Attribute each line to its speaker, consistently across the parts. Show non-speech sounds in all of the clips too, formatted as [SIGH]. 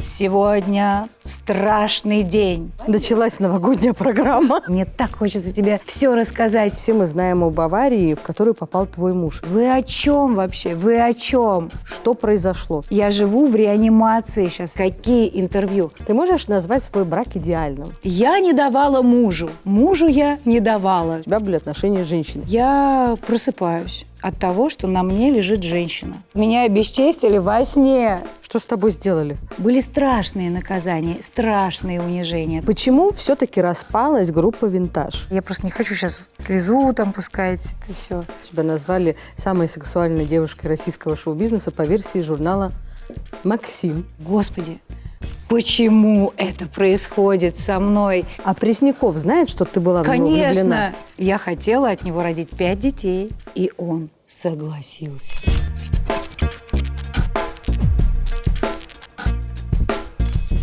Speaker 1: Сегодня страшный день.
Speaker 2: Началась новогодняя программа.
Speaker 1: Мне так хочется тебе все рассказать.
Speaker 2: Все мы знаем об аварии, в которую попал твой муж.
Speaker 1: Вы о чем вообще? Вы о чем?
Speaker 2: Что произошло?
Speaker 1: Я живу в реанимации сейчас. Какие интервью?
Speaker 2: Ты можешь назвать свой брак идеальным?
Speaker 1: Я не давала мужу. Мужу я не давала.
Speaker 2: У тебя были отношения с женщиной.
Speaker 1: Я просыпаюсь от того, что на мне лежит женщина. Меня обесчестили во сне.
Speaker 2: Что с тобой сделали?
Speaker 1: Были страшные наказания, страшные унижения.
Speaker 2: Почему все-таки распалась группа «Винтаж»?
Speaker 1: Я просто не хочу сейчас слезу там пускать, это все.
Speaker 2: Тебя назвали самой сексуальной девушкой российского шоу-бизнеса по версии журнала «Максим».
Speaker 1: Господи, почему это происходит со мной?
Speaker 2: А Пресняков знает, что ты была в него влюблена?
Speaker 1: Конечно, я хотела от него родить пять детей, и он согласился.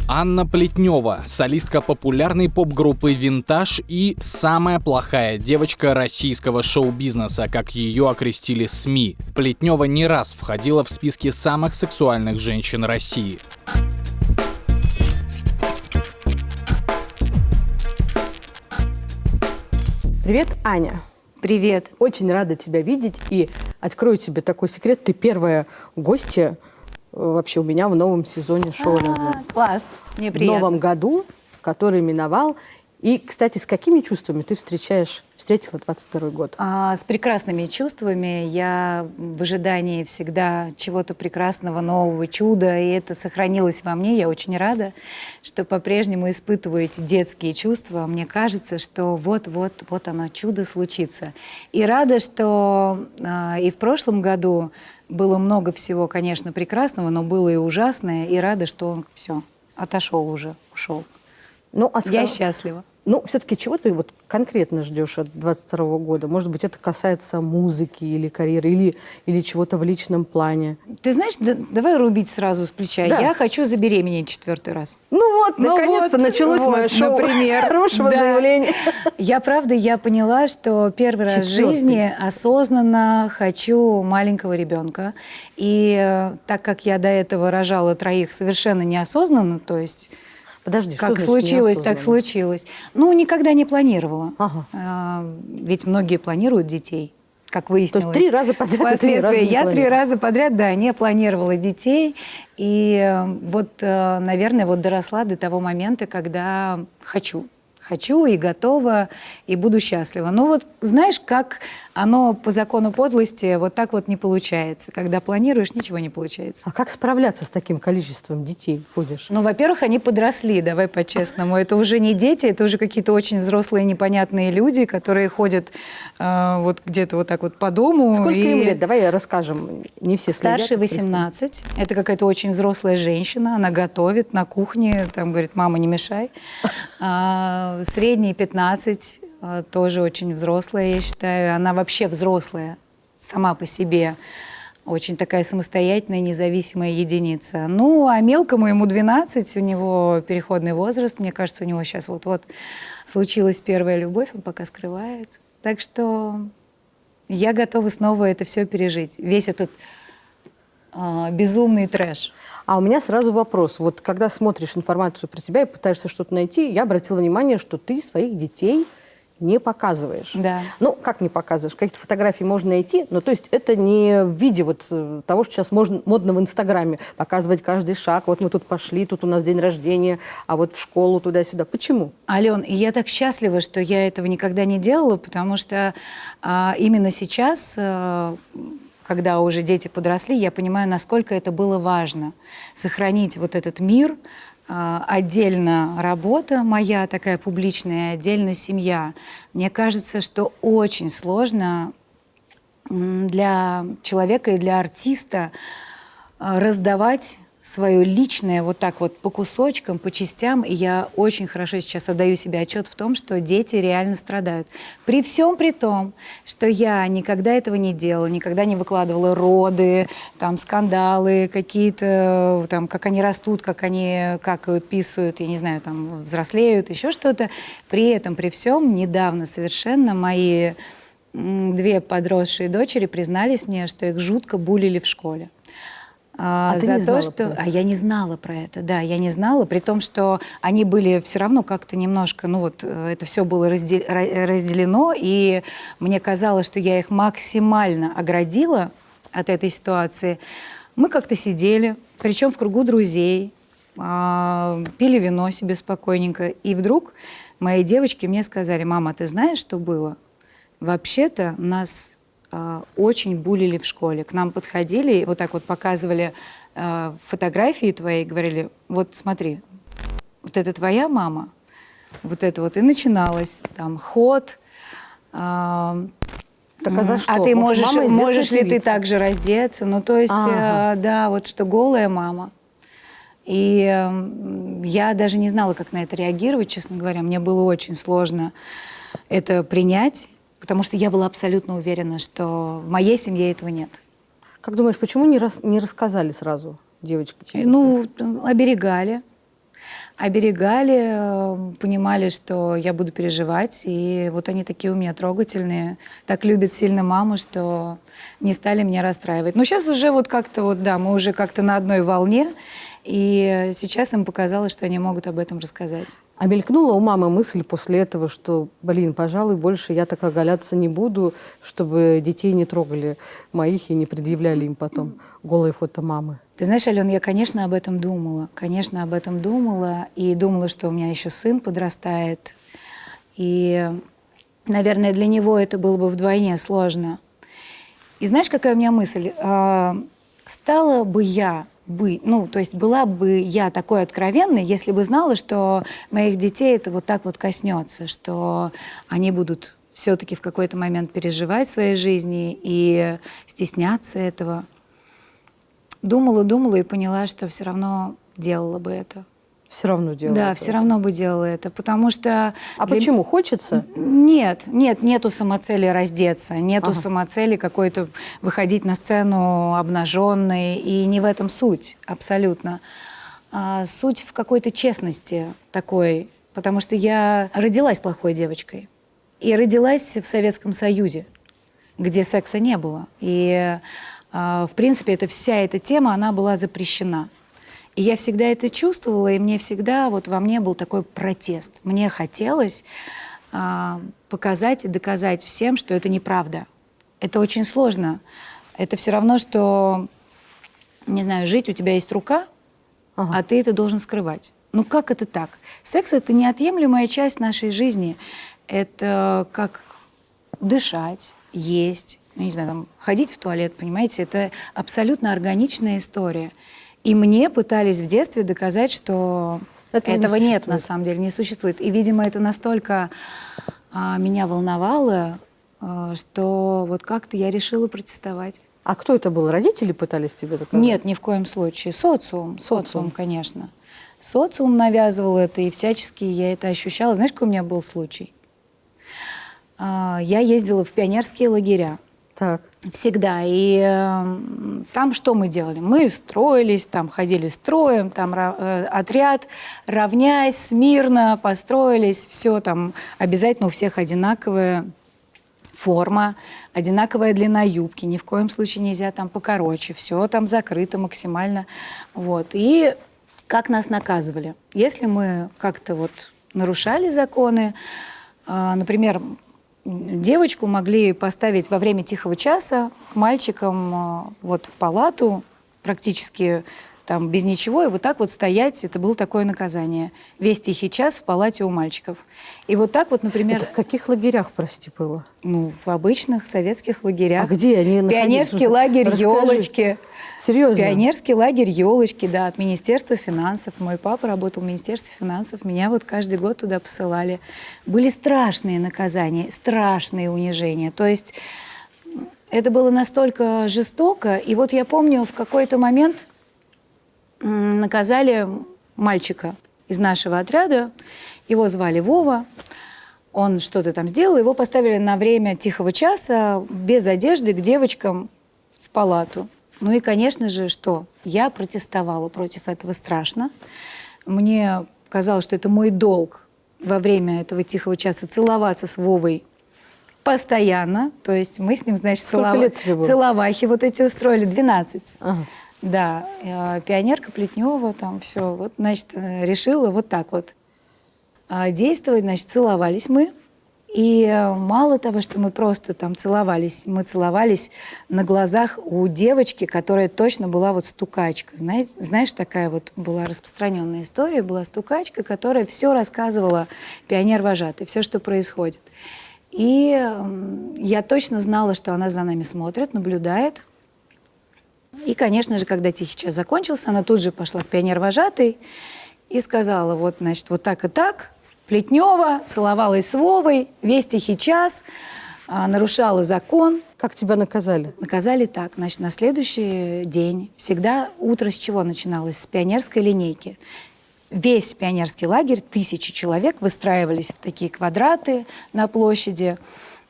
Speaker 3: Анна Плетнева, солистка популярной поп-группы «Винтаж» и самая плохая девочка российского шоу-бизнеса, как ее окрестили СМИ. Плетнева не раз входила в списки самых сексуальных женщин России.
Speaker 2: Привет, Аня.
Speaker 1: Привет.
Speaker 2: Очень рада тебя видеть и открою тебе такой секрет. Ты первая гостья э, вообще у меня в новом сезоне шоу.
Speaker 1: А, класс, мне
Speaker 2: в
Speaker 1: приятно.
Speaker 2: новом году, который миновал. И, кстати, с какими чувствами ты встречаешь, встретила 22 год?
Speaker 1: А, с прекрасными чувствами. Я в ожидании всегда чего-то прекрасного, нового, чуда, и это сохранилось во мне. Я очень рада, что по-прежнему испытываю эти детские чувства. Мне кажется, что вот-вот, вот оно, чудо случится. И рада, что а, и в прошлом году было много всего, конечно, прекрасного, но было и ужасное, и рада, что он все, отошел уже, ушел.
Speaker 2: Ну, а
Speaker 1: Я счастлива.
Speaker 2: Ну, все-таки чего ты вот конкретно ждешь от 22 года? Может быть, это касается музыки или карьеры, или, или чего-то в личном плане?
Speaker 1: Ты знаешь, да- давай рубить сразу с плеча.
Speaker 2: Да.
Speaker 1: Я хочу забеременеть четвертый раз.
Speaker 2: Ну вот,
Speaker 1: Ну
Speaker 2: наконец-то
Speaker 1: вот,
Speaker 2: началось
Speaker 1: вот,
Speaker 2: мое шоу
Speaker 1: например. [LAUGHS]
Speaker 2: хорошего
Speaker 1: Да.
Speaker 2: заявления.
Speaker 1: Я, правда, я поняла, что первый раз в жизни осознанно хочу маленького ребенка. И э, так как я до этого рожала троих совершенно неосознанно, то есть
Speaker 2: Подожди, что
Speaker 1: как
Speaker 2: значит
Speaker 1: случилось, так случилось. Ну, никогда не планировала.
Speaker 2: Ага.
Speaker 1: А, Ведь многие планируют детей, как выяснилось.
Speaker 2: три раза подряд три раза
Speaker 1: я три
Speaker 2: планировала.
Speaker 1: раза подряд, да, не планировала детей. И э, вот, э, наверное, вот доросла до того момента, когда хочу. Хочу и готова, и буду счастлива. Но вот знаешь, как оно по закону подлости вот так вот не получается. Когда планируешь, ничего не получается.
Speaker 2: А как справляться с таким количеством детей будешь?
Speaker 1: Ну, во-первых, они подросли, давай по-честному. Это уже не дети, это уже какие-то очень взрослые непонятные люди, которые ходят э, вот где-то вот так вот по дому.
Speaker 2: Сколько
Speaker 1: и
Speaker 2: им лет? Давай расскажем. Не все следят,
Speaker 1: Старше
Speaker 2: это просто-
Speaker 1: 18. Это какая-то очень взрослая женщина. Она готовит на кухне. Там говорит, мама, не мешай. А, средний 15. а, Тоже очень взрослая, я считаю. Она вообще взрослая сама по себе. Очень такая самостоятельная, независимая единица. Ну, а мелкому ему 12, у него переходный возраст. Мне кажется, у него сейчас вот-вот случилась первая любовь, он пока скрывает. Так что я готова снова это все пережить. Весь этот а, безумный трэш.
Speaker 2: А у меня сразу вопрос. Вот когда смотришь информацию про себя и пытаешься что-то найти, я обратила внимание, что ты своих детей не показываешь.
Speaker 1: Да.
Speaker 2: Ну, как не показываешь? Какие-то фотографии можно найти, но то есть это не в виде вот э, того, что сейчас можно, модно в Инстаграме, показывать каждый шаг. Вот мы тут пошли, тут у нас день рождения, а вот в школу туда-сюда. Почему?
Speaker 1: Ален, я так счастлива, что я этого никогда не делала, потому что а, именно сейчас, а, когда уже дети подросли, я понимаю, насколько это было важно. Сохранить вот этот мир, а, отдельно работа моя такая публичная, отдельно семья. Мне кажется, что очень сложно для человека и для артиста а, раздавать свое личное вот так вот по кусочкам, по частям. И я очень хорошо сейчас отдаю себе отчет в том, что дети реально страдают. При всем при том, что я никогда этого не делала, никогда не выкладывала роды, там скандалы какие-то, там как они растут, как они какают, писают, я не знаю, там взрослеют, еще что-то. При этом, при всем, недавно совершенно мои две подросшие дочери признались мне, что их жутко булили в школе. А,
Speaker 2: А
Speaker 1: за то, что... А я не знала про это, да, я не знала, при том, что они были все равно как-то немножко, ну вот, э, это все было разде- ра- разделено, и мне казалось, что я их максимально оградила от этой ситуации. Мы как-то сидели, причем в кругу друзей, а, пили вино себе спокойненько, и вдруг мои девочки мне сказали, мама, ты знаешь, что было? Вообще-то нас очень булили в школе. К нам подходили и вот так вот показывали а, фотографии твои, и говорили, вот смотри, вот это твоя мама, вот это вот и начиналось, там, ход, а,
Speaker 2: Так а за что?
Speaker 1: А ты можешь,
Speaker 2: мама
Speaker 1: можешь ли ты также раздеться? Ну, то есть,
Speaker 2: Ага.
Speaker 1: э, да, вот что голая мама. И м, я даже не знала, как на это реагировать, честно говоря. Мне было очень сложно это принять, потому что я была абсолютно уверена, что в моей семье этого нет.
Speaker 2: Как думаешь, почему не, рас- не рассказали сразу девочки тебе?
Speaker 1: Ну, оберегали. Оберегали, э, понимали, что я буду переживать. И вот они такие у меня трогательные. Так любят сильно маму, что не стали меня расстраивать. Но сейчас уже вот как-то вот, да, мы уже как-то на одной волне. И сейчас им показалось, что они могут об этом рассказать.
Speaker 2: А мелькнула у мамы мысль после этого, что, блин, пожалуй, больше я так оголяться не буду, чтобы детей не трогали моих и не предъявляли им потом голые фото мамы.
Speaker 1: Ты знаешь, Ален, я, конечно, об этом думала. Конечно, об этом думала. И думала, что у меня еще сын подрастает. И, наверное, для него это было бы вдвойне сложно. И знаешь, какая у меня мысль? А, Стала бы я быть, ну, то есть была бы я такой откровенной, если бы знала, что моих детей это вот так вот коснется, что они будут все-таки в какой-то момент переживать в своей жизни и стесняться этого. Думала, думала и поняла, что все равно делала бы это.
Speaker 2: Все равно делала.
Speaker 1: да,
Speaker 2: это.
Speaker 1: все равно бы делала это, потому что...
Speaker 2: А
Speaker 1: для-
Speaker 2: почему? Хочется?
Speaker 1: Нет, нет, нету самоцели раздеться, нету
Speaker 2: Ага.
Speaker 1: самоцели какой-то выходить на сцену обнаженной, и не в этом суть, абсолютно. А, суть в какой-то честности такой, потому что я родилась плохой девочкой. И родилась в Советском Союзе, где секса не было. И, а, в принципе, это, вся эта тема, она была запрещена. И я всегда это чувствовала, и мне всегда вот во мне был такой протест. Мне хотелось а, показать и доказать всем, что это неправда. Это очень сложно. Это все равно, что, не знаю, жить, у тебя есть рука,
Speaker 2: Ага.
Speaker 1: а ты это должен скрывать. Ну как это так? Секс — это неотъемлемая часть нашей жизни. Это как дышать, есть, ну, не знаю, там, ходить в туалет, понимаете? Это абсолютно органичная история. И мне пытались в детстве доказать, что
Speaker 2: Этого
Speaker 1: этого,
Speaker 2: не
Speaker 1: нет на самом деле, не существует. И, видимо, это настолько а, меня волновало, а, что вот как-то я решила протестовать.
Speaker 2: А кто это был? Родители пытались тебе доказать?
Speaker 1: Нет, ни в коем случае. Социум, социум, конечно. Социум навязывал это, и всячески я это ощущала. Знаешь, какой у меня был случай? А, Я ездила в пионерские лагеря.
Speaker 2: Так.
Speaker 1: Всегда. И э, там что мы делали? Мы строились, там ходили строем, там э, отряд, равняясь, смирно построились, все там обязательно у всех одинаковая форма, одинаковая длина юбки, ни в коем случае нельзя там покороче, все там закрыто максимально. Вот. И как нас наказывали? Если мы как-то вот нарушали законы, а, например, девочку могли поставить во время тихого часа к мальчикам а, вот в палату, практически там без ничего, и вот так вот стоять, это было такое наказание. Весь тихий час в палате у мальчиков. И вот так вот, например,
Speaker 2: Это в каких лагерях, прости, было?
Speaker 1: ну, в обычных советских лагерях.
Speaker 2: А где они находились?
Speaker 1: Пионерский
Speaker 2: Ну,
Speaker 1: лагерь
Speaker 2: расскажи.
Speaker 1: елочки.
Speaker 2: Серьезно?
Speaker 1: Пионерский лагерь елочки, да, от Министерства финансов. Мой папа работал в Министерстве финансов. Меня вот каждый год туда посылали. Были страшные наказания, страшные унижения. То есть это было настолько жестоко. И вот я помню, в какой-то момент наказали мальчика из нашего отряда. Его звали Вова. Он что-то там сделал, его поставили на время тихого часа без одежды к девочкам в палату. Ну и, конечно же, что? Я протестовала против этого страшно. Мне казалось, что это мой долг во время этого тихого часа целоваться с Вовой постоянно. То есть мы с ним, значит, целова- целовахи вот эти устроили. 12.
Speaker 2: Ага.
Speaker 1: Да, э, пионерка Плетнева, там все. Вот, значит, э, решила вот так вот а, действовать. Значит, целовались мы. И э, мало того, что мы просто там целовались, мы целовались на глазах у девочки, которая точно была вот стукачка. Знаете, знаешь, такая вот была распространенная история, была стукачка, которая все рассказывала пионер-вожатый, все, что происходит. И я точно знала, что она за нами смотрит, наблюдает. И, конечно же, когда тихий час закончился, она тут же пошла к пионер-вожатой и сказала, вот, значит, вот так и так, Плетнева целовалась с Вовой весь тихий час, а, нарушала закон.
Speaker 2: Как тебя наказали?
Speaker 1: Наказали так. Значит, на следующий день всегда утро с чего начиналось? С пионерской линейки. Весь пионерский лагерь, тысячи человек, выстраивались в такие квадраты на площади.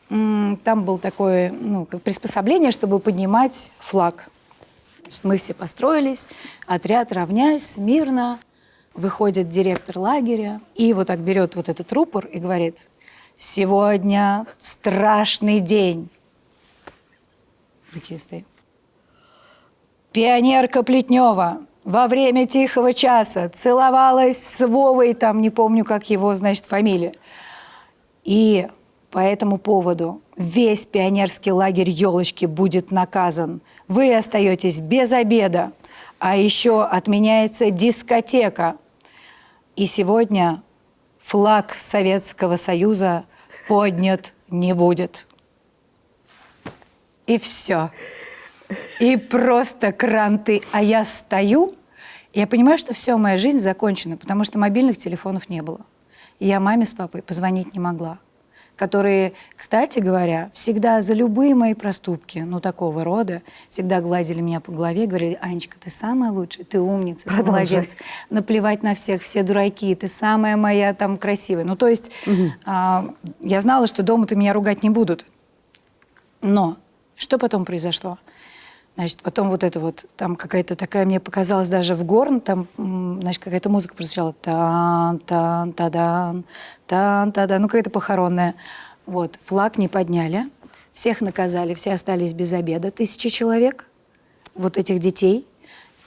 Speaker 1: Там было такое ну, приспособление, чтобы поднимать флаг. Значит, мы все построились, отряд равняясь, смирно, выходит директор лагеря и вот так берет вот этот рупор и говорит, сегодня страшный день. Такие стоим. Пионерка Плетнева во время тихого часа целовалась с Вовой, там не помню, как его, значит, фамилия. И по этому поводу весь пионерский лагерь елочки будет наказан. Вы остаетесь без обеда, а еще отменяется дискотека – и сегодня флаг Советского Союза поднят не будет. И все. И просто кранты. А я стою, я понимаю, что все, моя жизнь закончена, потому что мобильных телефонов не было. И я маме с папой позвонить не могла которые, кстати говоря, всегда за любые мои проступки, ну, такого рода, всегда гладили меня по голове, говорили, Анечка, ты самая лучшая, ты умница, ты молодец, наплевать на всех, все дураки, ты самая моя там красивая. Ну, то есть угу. а, я знала, что дома-то меня ругать не будут. Но что потом произошло? Значит, потом вот это вот, там какая-то такая, мне показалось даже в горн, там, значит, какая-то музыка прозвучала. Тан, тан, тадан, тан, тадан, ну какая-то похоронная. Вот, флаг не подняли, всех наказали, все остались без обеда, тысячи человек, вот этих детей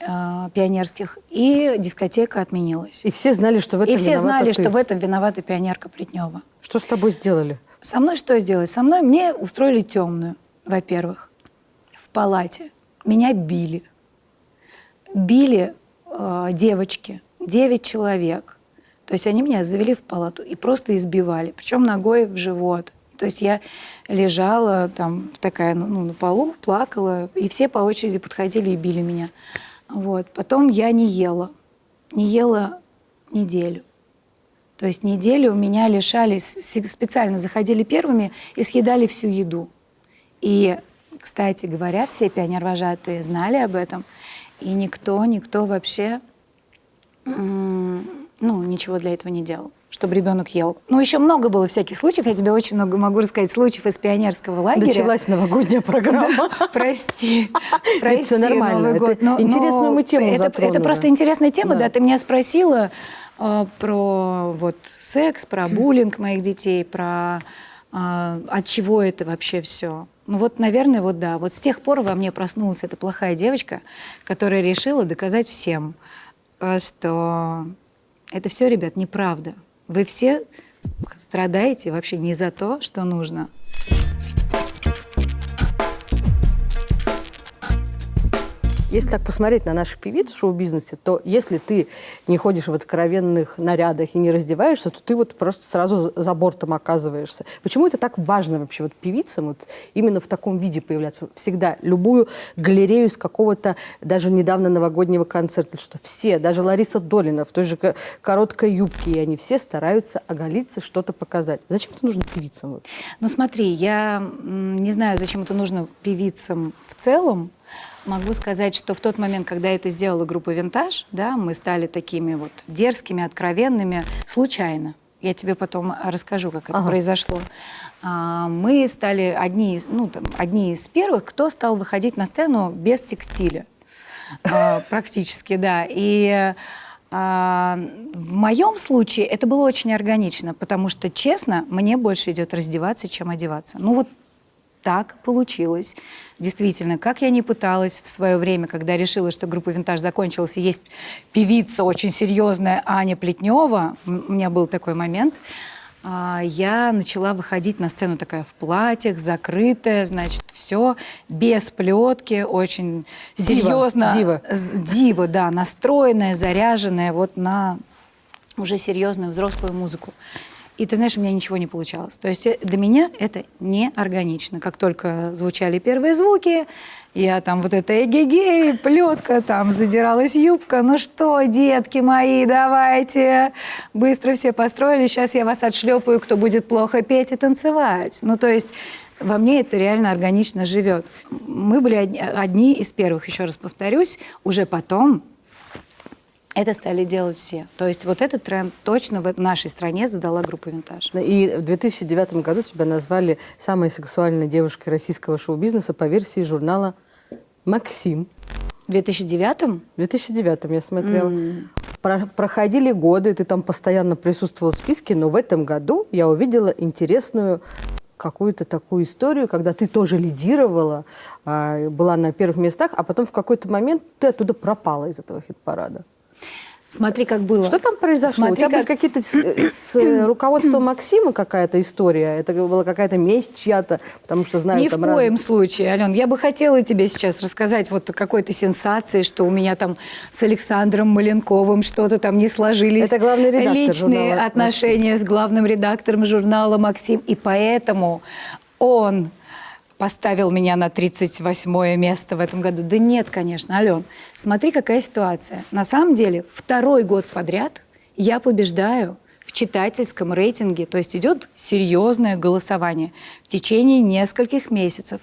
Speaker 1: э, пионерских, и дискотека отменилась.
Speaker 2: И все знали, что в этом
Speaker 1: И все знали, ты. что в этом виновата пионерка Плетнева.
Speaker 2: Что с тобой сделали?
Speaker 1: Со мной что сделали? Со мной мне устроили темную, во-первых, в палате меня били. Били э, девочки, девять человек. То есть они меня завели в палату и просто избивали, причем ногой в живот. То есть я лежала там такая ну, на полу, плакала, и все по очереди подходили и били меня. Вот. Потом я не ела. Не ела неделю. То есть неделю меня лишали, специально заходили первыми и съедали всю еду. И кстати говоря, все пионервожатые знали об этом, и никто, никто вообще ну, ничего для этого не делал чтобы ребенок ел. Ну, еще много было всяких случаев. Я тебе очень много могу рассказать случаев из пионерского лагеря.
Speaker 2: Началась новогодняя программа.
Speaker 1: Прости. [LAUGHS] Прости,
Speaker 2: все нормально. интересную мы тему.
Speaker 1: Это просто интересная тема, да. Ты меня спросила э, про вот секс, про буллинг моих детей, про э, от чего это вообще все. Ну вот, наверное, вот да. Вот с тех пор во мне проснулась эта плохая девочка, которая решила доказать всем, э, что это все, ребят, неправда. Вы все страдаете вообще не за то, что нужно,
Speaker 2: Если так посмотреть на наших певиц в шоу-бизнесе, то если ты не ходишь в откровенных нарядах и не раздеваешься, то ты вот просто сразу за бортом оказываешься. Почему это так важно вообще вот певицам вот именно в таком виде появляться? Всегда любую галерею из какого-то даже недавно новогоднего концерта, что все, даже Лариса Долина в той же короткой юбке, и они все стараются оголиться, что-то показать. Зачем это нужно певицам?
Speaker 1: Ну смотри, я не знаю, зачем это нужно певицам в целом, Могу сказать, что в тот момент, когда это сделала группа «Винтаж», да, мы стали такими вот дерзкими, откровенными, случайно. Я тебе потом расскажу, как это ага. произошло. А, мы стали одни из, ну, там, одни из первых, кто стал выходить на сцену без текстиля. А, практически, да. И а, в моем случае это было очень органично, потому что, честно, мне больше идет раздеваться, чем одеваться. Ну вот так получилось. Действительно, как я не пыталась в свое время, когда решила, что группа «Винтаж» закончилась, и есть певица очень серьезная Аня Плетнева, у меня был такой момент, а, я начала выходить на сцену такая в платьях, закрытая, значит, все, без плетки, очень
Speaker 2: Дива,
Speaker 1: серьезно.
Speaker 2: дива.
Speaker 1: Дива, да, настроенная, заряженная вот на уже серьезную взрослую музыку. И ты знаешь, у меня ничего не получалось. То есть э, для меня это не органично. Как только звучали первые звуки, я там вот это эгегей, плетка, там задиралась юбка. Ну что, детки мои, давайте. Быстро все построили, сейчас я вас отшлепаю, кто будет плохо петь и танцевать. Ну то есть во мне это реально органично живет. Мы были одни, одни из первых, еще раз повторюсь. Уже потом это стали делать все. То есть вот этот тренд точно в нашей стране задала группа «Винтаж».
Speaker 2: И в 2009 году тебя назвали самой сексуальной девушкой российского шоу-бизнеса по версии журнала «Максим».
Speaker 1: В 2009
Speaker 2: В 2009 я смотрела. Про- проходили годы, ты там постоянно присутствовала в списке, но в этом году я увидела интересную какую-то такую историю, когда ты тоже лидировала, а, была на первых местах, а потом в какой-то момент ты оттуда пропала из этого хит-парада.
Speaker 1: Смотри, как было.
Speaker 2: Что там произошло?
Speaker 1: Смотри,
Speaker 2: У тебя были
Speaker 1: как-
Speaker 2: какие-то с, с, э, [CLEARS THROAT] руководством Максима какая-то история? Это была какая-то месть чья-то? Потому что знаю,
Speaker 1: Ни в
Speaker 2: там
Speaker 1: коем
Speaker 2: раз-
Speaker 1: случае, Ален. Я бы хотела тебе сейчас рассказать вот какой-то сенсации, что у меня там с Александром Маленковым что-то там не сложились.
Speaker 2: Это главный редактор
Speaker 1: Личные
Speaker 2: журнала
Speaker 1: отношения с главным редактором журнала «Максим». И поэтому он поставил меня на 38 место в этом году. Да нет, конечно, Ален. Смотри, какая ситуация. На самом деле, второй год подряд я побеждаю в читательском рейтинге, то есть идет серьезное голосование в течение нескольких месяцев.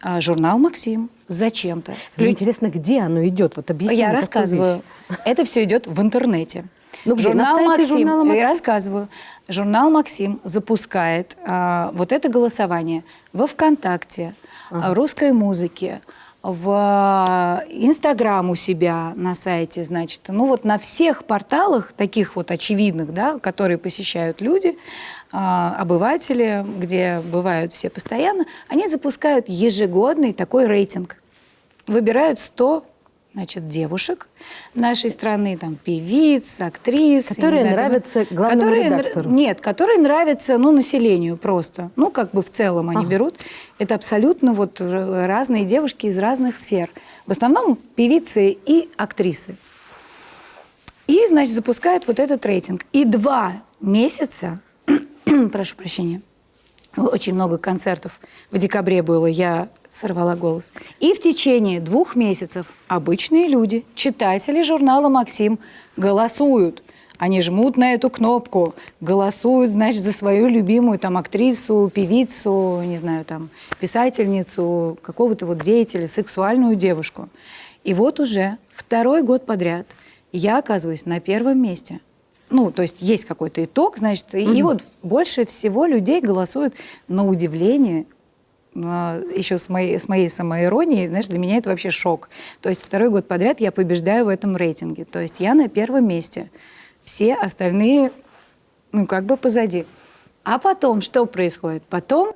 Speaker 1: А, Журнал «Максим» зачем-то.
Speaker 2: Мне интересно, где оно идет? Вот объясни
Speaker 1: Я рассказываю.
Speaker 2: вещь.
Speaker 1: Это все идет в интернете.
Speaker 2: Ну где? На сайте
Speaker 1: «Максим»,
Speaker 2: журнала «Максим»?
Speaker 1: Я рассказываю. Журнал «Максим» запускает а, вот это голосование во ВКонтакте, в русской музыке, в а, Инстаграм у себя на сайте, значит, ну вот на всех порталах, таких вот очевидных, да, которые посещают люди, а, обыватели, где бывают все постоянно, они запускают ежегодный такой рейтинг. Выбирают 100 значит, девушек нашей страны, там, певиц, актрис.
Speaker 2: Которые
Speaker 1: знаю, там,
Speaker 2: нравятся главному
Speaker 1: которые
Speaker 2: редактору.
Speaker 1: Нет, которые нравятся, ну, населению просто. Ну, как бы в целом они
Speaker 2: Ага.
Speaker 1: берут. Это абсолютно вот разные девушки из разных сфер. В основном певицы и актрисы. И, значит, запускают вот этот рейтинг. И два месяца, [CLEARS THROAT] прошу прощения, очень много концертов в декабре было, я сорвала голос. И в течение двух месяцев обычные люди, читатели журнала «Максим» голосуют. Они жмут на эту кнопку, голосуют, значит, за свою любимую там актрису, певицу, не знаю, там, писательницу, какого-то вот деятеля, сексуальную девушку. И вот уже второй год подряд я оказываюсь на первом месте. Ну, то есть есть какой-то итог, значит, и вот больше всего людей голосуют на удивление, еще с моей, с моей самоиронией, знаешь, для меня это вообще шок. То есть второй год подряд я побеждаю в этом рейтинге. То есть я на первом месте. Все остальные, ну, как бы позади. А потом что происходит? Потом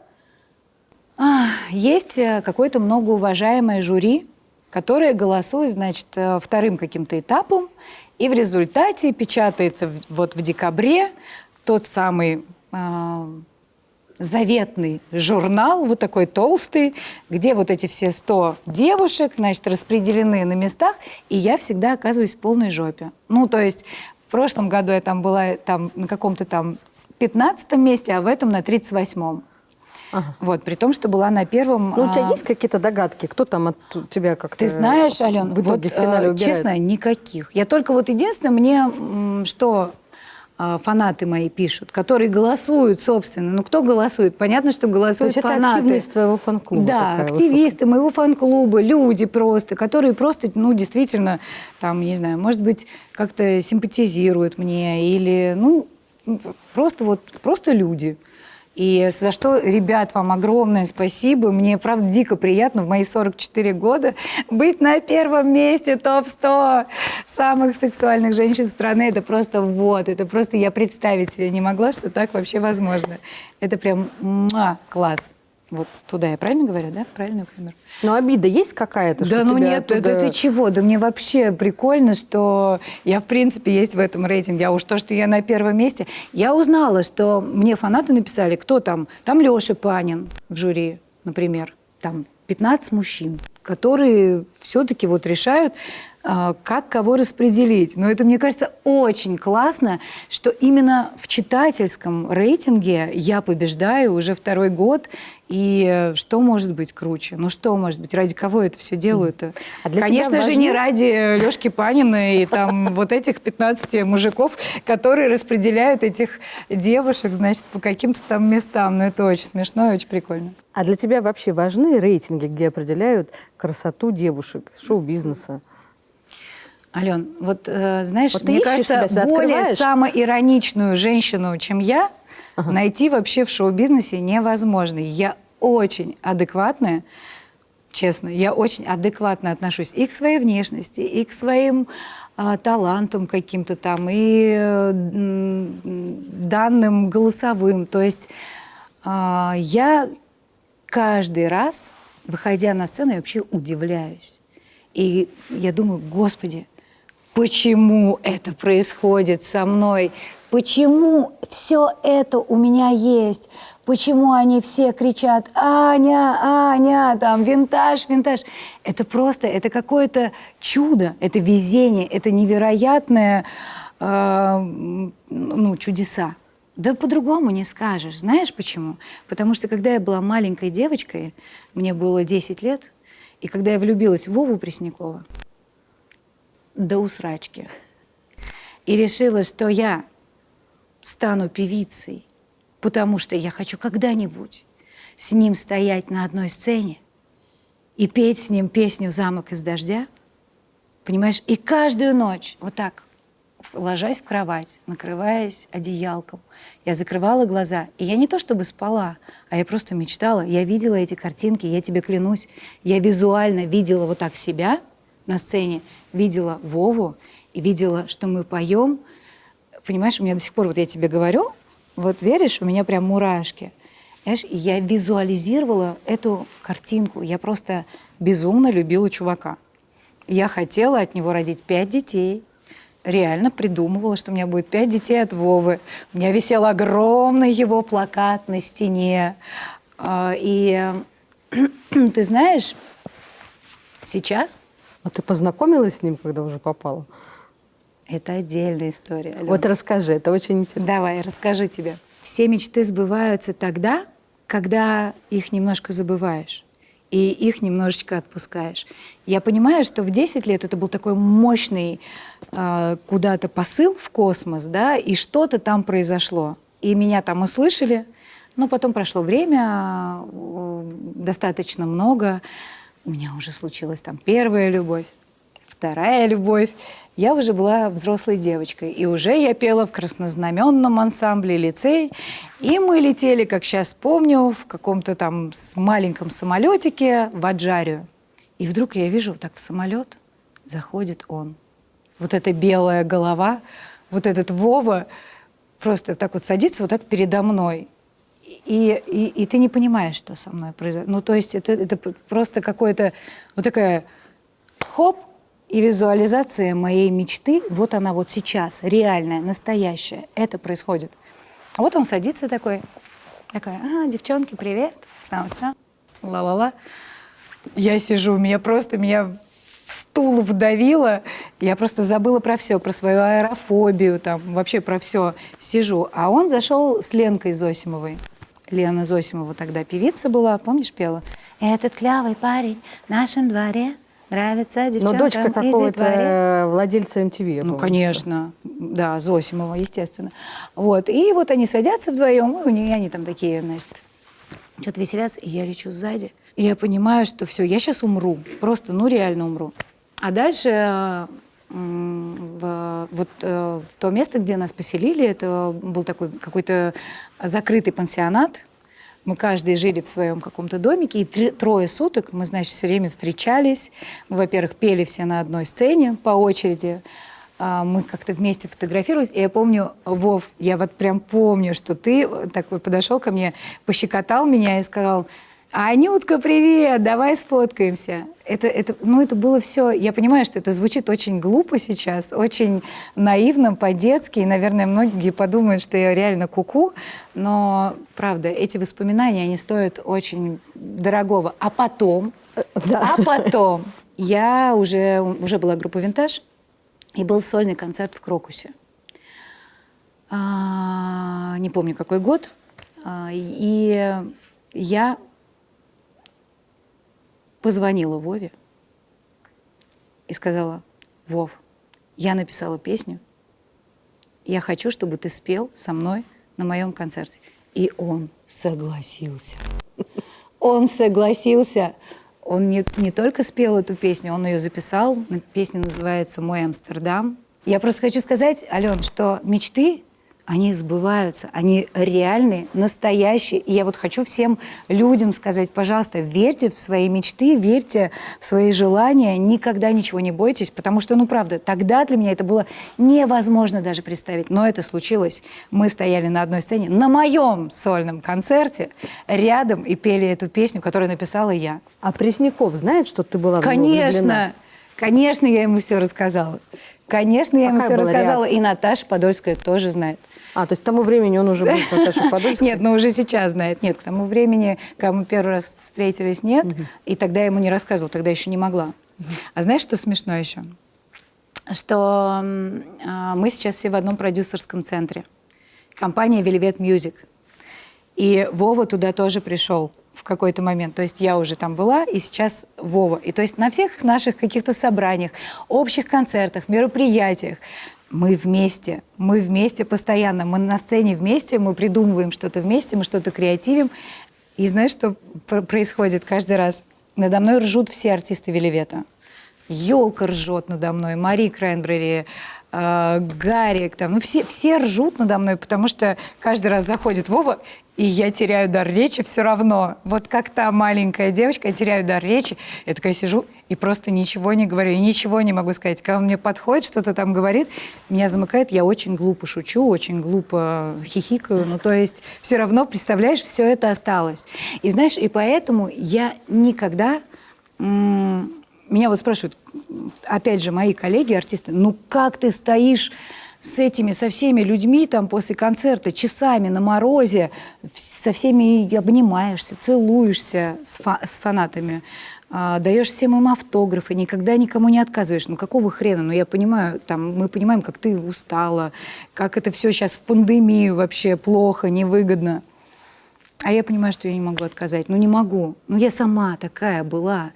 Speaker 1: а, есть э, какое-то многоуважаемое жюри, которое голосует, значит, э, вторым каким-то этапом, и в результате печатается вот в декабре тот самый а, заветный журнал, вот такой толстый, где вот эти все 100 девушек, значит, распределены на местах, и я всегда оказываюсь в полной жопе. Ну, то есть в прошлом году я там была там, на каком-то там 15 месте, а в этом на 38-м.
Speaker 2: Ага.
Speaker 1: Вот, при том, что была на первом...
Speaker 2: Ну, у тебя
Speaker 1: а,
Speaker 2: есть какие-то догадки? Кто там от тебя как-то
Speaker 1: Ты знаешь, Ален,
Speaker 2: в итоге
Speaker 1: вот,
Speaker 2: в финале
Speaker 1: э,
Speaker 2: убирает?
Speaker 1: честно, никаких. Я только вот единственное, мне что э, фанаты мои пишут, которые голосуют, собственно. Ну, кто голосует? Понятно, что
Speaker 2: То
Speaker 1: голосуют
Speaker 2: есть это
Speaker 1: фанаты.
Speaker 2: активность твоего фан-клуба
Speaker 1: Да, активисты моего фан-клуба, люди просто, которые просто, ну, действительно, там, не знаю, может быть, как-то симпатизируют мне или, ну, просто вот, просто люди. И за что, ребят, вам огромное спасибо. Мне, правда, дико приятно в мои 44 года быть на первом месте топ-100 самых сексуальных женщин страны. Это просто вот, это просто я представить себе не могла, что так вообще возможно. Это прям муа, класс. Вот туда я правильно говорю, да? В правильную камеру.
Speaker 2: Но обида есть какая-то?
Speaker 1: Да ну нет,
Speaker 2: оттуда-
Speaker 1: это ты чего? Да мне вообще прикольно, что я, в принципе, есть в этом рейтинге. А уж то, что я на первом месте. Я узнала, что мне фанаты написали, кто там. Там Леша Панин в жюри, например. Там 15 мужчин, которые все-таки вот решают, как кого распределить. Но это, мне кажется, очень классно, что именно в читательском рейтинге я побеждаю уже второй год. И э, что может быть круче? Ну что может быть? Ради кого это все делают-то?
Speaker 2: А
Speaker 1: Конечно же,
Speaker 2: важнее-
Speaker 1: не ради Лешки Панина и там [LAUGHS] вот этих 15 мужиков, которые распределяют этих девушек, значит, по каким-то там местам. Но это очень смешно и очень прикольно.
Speaker 2: А для тебя вообще важны рейтинги, где определяют красоту девушек, шоу-бизнеса?
Speaker 1: Ален, вот э, знаешь,
Speaker 2: Вот
Speaker 1: мне кажется,
Speaker 2: себя,
Speaker 1: более
Speaker 2: открываешь?
Speaker 1: самоироничную женщину, чем я, найти вообще в шоу-бизнесе невозможно. Я очень адекватная, честно, я очень адекватно отношусь и к своей внешности, и к своим а, талантам каким-то там, и э, данным голосовым. То есть а, я каждый раз, выходя на сцену, я вообще удивляюсь. И я думаю, господи, почему это происходит со мной? Почему все это у меня есть? Почему они все кричат «Аня, Аня», там «Винтаж, винтаж»? Это просто, это какое-то чудо, это везение, это невероятное, э, ну, чудеса. Да по-другому не скажешь. Знаешь почему? Потому что когда я была маленькой девочкой, мне было 10 лет, и когда я влюбилась в Вову Преснякова, до усрачки, и решила, что я стану певицей, потому что я хочу когда-нибудь с ним стоять на одной сцене и петь с ним песню «Замок из дождя», понимаешь, и каждую ночь вот так, ложась в кровать, накрываясь одеялком, я закрывала глаза, и я не то чтобы спала, а я просто мечтала, я видела эти картинки, я тебе клянусь, я визуально видела вот так себя на сцене, видела Вову и видела, что мы поем, понимаешь, у меня до сих пор, вот я тебе говорю, вот веришь, у меня прям мурашки. Знаешь, я визуализировала эту картинку. Я просто безумно любила чувака. Я хотела от него родить пять детей. Реально придумывала, что у меня будет пять детей от Вовы. У меня висел огромный его плакат на стене. А, И [CLEARS THROAT] ты знаешь, сейчас
Speaker 2: А ты познакомилась с ним, когда уже попала?
Speaker 1: это отдельная история. Алена.
Speaker 2: Вот расскажи, это очень интересно.
Speaker 1: Давай, расскажу тебе. Все мечты сбываются тогда, когда их немножко забываешь и их немножечко отпускаешь. Я понимаю, что в 10 лет это был такой мощный э, куда-то посыл в космос, да, и что-то там произошло. И меня там услышали, но потом прошло время, э, достаточно много. У меня уже случилась там первая любовь вторая любовь. Я уже была взрослой девочкой, и уже я пела в краснознаменном ансамбле лицей, и мы летели, как сейчас помню, в каком-то там маленьком самолетике в Аджарию. И вдруг я вижу, так в самолет заходит он. Вот эта белая голова, вот этот Вова просто так вот садится вот так передо мной. И, и, и ты не понимаешь, что со мной произошло. Ну, то есть это, это просто какое-то вот такая хоп, и визуализация моей мечты, вот она вот сейчас, реальная, настоящая, это происходит. А вот он садится такой, такой, а, девчонки, привет, там все, ла-ла-ла. Я сижу, меня просто, меня в стул вдавило, я просто забыла про все, про свою аэрофобию, там, вообще про все сижу. А он зашел с Ленкой Зосимовой. Лена Зосимова тогда певица была, помнишь, пела? «Этот клявый парень в нашем дворе нравится
Speaker 2: Но
Speaker 1: девчонкам
Speaker 2: дочка
Speaker 1: и детворе».
Speaker 2: какого-то владельца MTV.
Speaker 1: Ну,
Speaker 2: помню.
Speaker 1: конечно, да, Зосимова, естественно. Вот, и вот они садятся вдвоем, и у нее они там такие, значит, что-то веселятся, и я лечу сзади. И я понимаю, что все, я сейчас умру, просто, ну, реально умру. А дальше в, вот э, то место, где нас поселили, это был такой какой-то закрытый пансионат, мы каждый жили в своем каком-то домике, и трое суток мы, значит, все время встречались. Мы, во-первых, пели все на одной сцене по очереди. А, Мы как-то вместе фотографировались. И я помню, Вов, я вот прям помню, что ты такой подошел ко мне, пощекотал меня и сказал, Анютка, привет, давай сфоткаемся. Это, это, ну, это было все, я понимаю, что это звучит очень глупо сейчас, очень наивно, по-детски, и, наверное, многие подумают, что я реально куку, -ку, но, правда, эти воспоминания, они стоят очень дорогого. А потом, а потом, я уже, уже была группа «Винтаж», и был сольный концерт в Крокусе. А, не помню, какой год. А, и я позвонила Вове и сказала, Вов, я написала песню, я хочу, чтобы ты спел со мной на моем концерте. И он согласился. Он согласился. Он не, не только спел эту песню, он ее записал. Песня называется «Мой Амстердам». Я просто хочу сказать, Ален, что мечты они сбываются, они реальные, настоящие. И я вот хочу всем людям сказать, пожалуйста, верьте в свои мечты, верьте в свои желания, никогда ничего не бойтесь, потому что, ну, правда, тогда для меня это было невозможно даже представить, но это случилось. Мы стояли на одной сцене, на моем сольном концерте, рядом и пели эту песню, которую написала я.
Speaker 2: А Пресняков знает, что ты была
Speaker 1: Конечно, конечно, я ему все рассказала. Конечно, я Какая ему все рассказала, реакция? и Наташа Подольская тоже знает.
Speaker 2: А, то есть к тому времени он уже был с Наташей [LAUGHS] Подольской?
Speaker 1: Нет, ну уже сейчас знает. Нет, к тому времени, когда мы первый раз встретились, нет. И тогда я ему не рассказывала, тогда еще не могла. А знаешь, что смешно еще? Что э, мы сейчас все в одном продюсерском центре. Компания Velvet Music. И Вова туда тоже пришел в какой-то момент. То есть я уже там была, и сейчас Вова. И то есть на всех наших каких-то собраниях, общих концертах, мероприятиях мы вместе, мы вместе постоянно, мы на сцене вместе, мы придумываем что-то вместе, мы что-то креативим. И знаешь, что происходит каждый раз? Надо мной ржут все артисты Веливета. Елка ржет надо мной, Мари Крайнбрери, э, Гарик, там, ну все, все ржут надо мной, потому что каждый раз заходит Вова, и я теряю дар речи все равно. Вот как та маленькая девочка, я теряю дар речи, я такая сижу и просто ничего не говорю, и ничего не могу сказать. Когда он мне подходит, что-то там говорит, меня замыкает, я очень глупо шучу, очень глупо хихикаю, ну то есть все равно, представляешь, все это осталось. И знаешь, и поэтому я никогда... Меня вот спрашивают, опять же, мои коллеги, артисты, ну как ты стоишь с этими, со всеми людьми там после концерта, часами на морозе, со всеми обнимаешься, целуешься с, фа с фанатами, а, даешь всем им автографы, никогда никому не отказываешь. Ну какого хрена? Ну я понимаю, там, мы понимаем, как ты устала, как это все сейчас в пандемию вообще плохо, невыгодно. А я понимаю, что я не могу отказать. Ну не могу. Ну я сама такая была.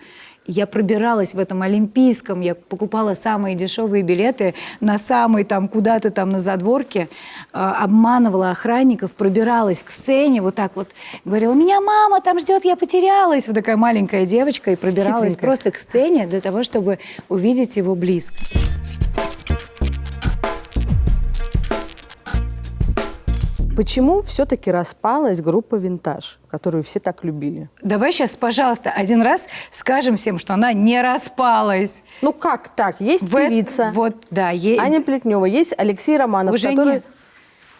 Speaker 1: Я пробиралась в этом Олимпийском, я покупала самые дешевые билеты на самый там куда-то там на задворке, э, обманывала охранников, пробиралась к сцене, вот так вот говорила, меня мама там ждет, я потерялась. Вот такая маленькая девочка и пробиралась Хитренькая. просто к сцене для того, чтобы увидеть его близко.
Speaker 2: Почему все-таки распалась группа «Винтаж», которую все так любили?
Speaker 1: Давай сейчас, пожалуйста, один раз скажем всем, что она не распалась.
Speaker 2: Ну как так? Есть в певица,
Speaker 1: вот, да, е...
Speaker 2: Аня Плетнева, есть Алексей Романов,
Speaker 1: Уже
Speaker 2: который...
Speaker 1: Нет.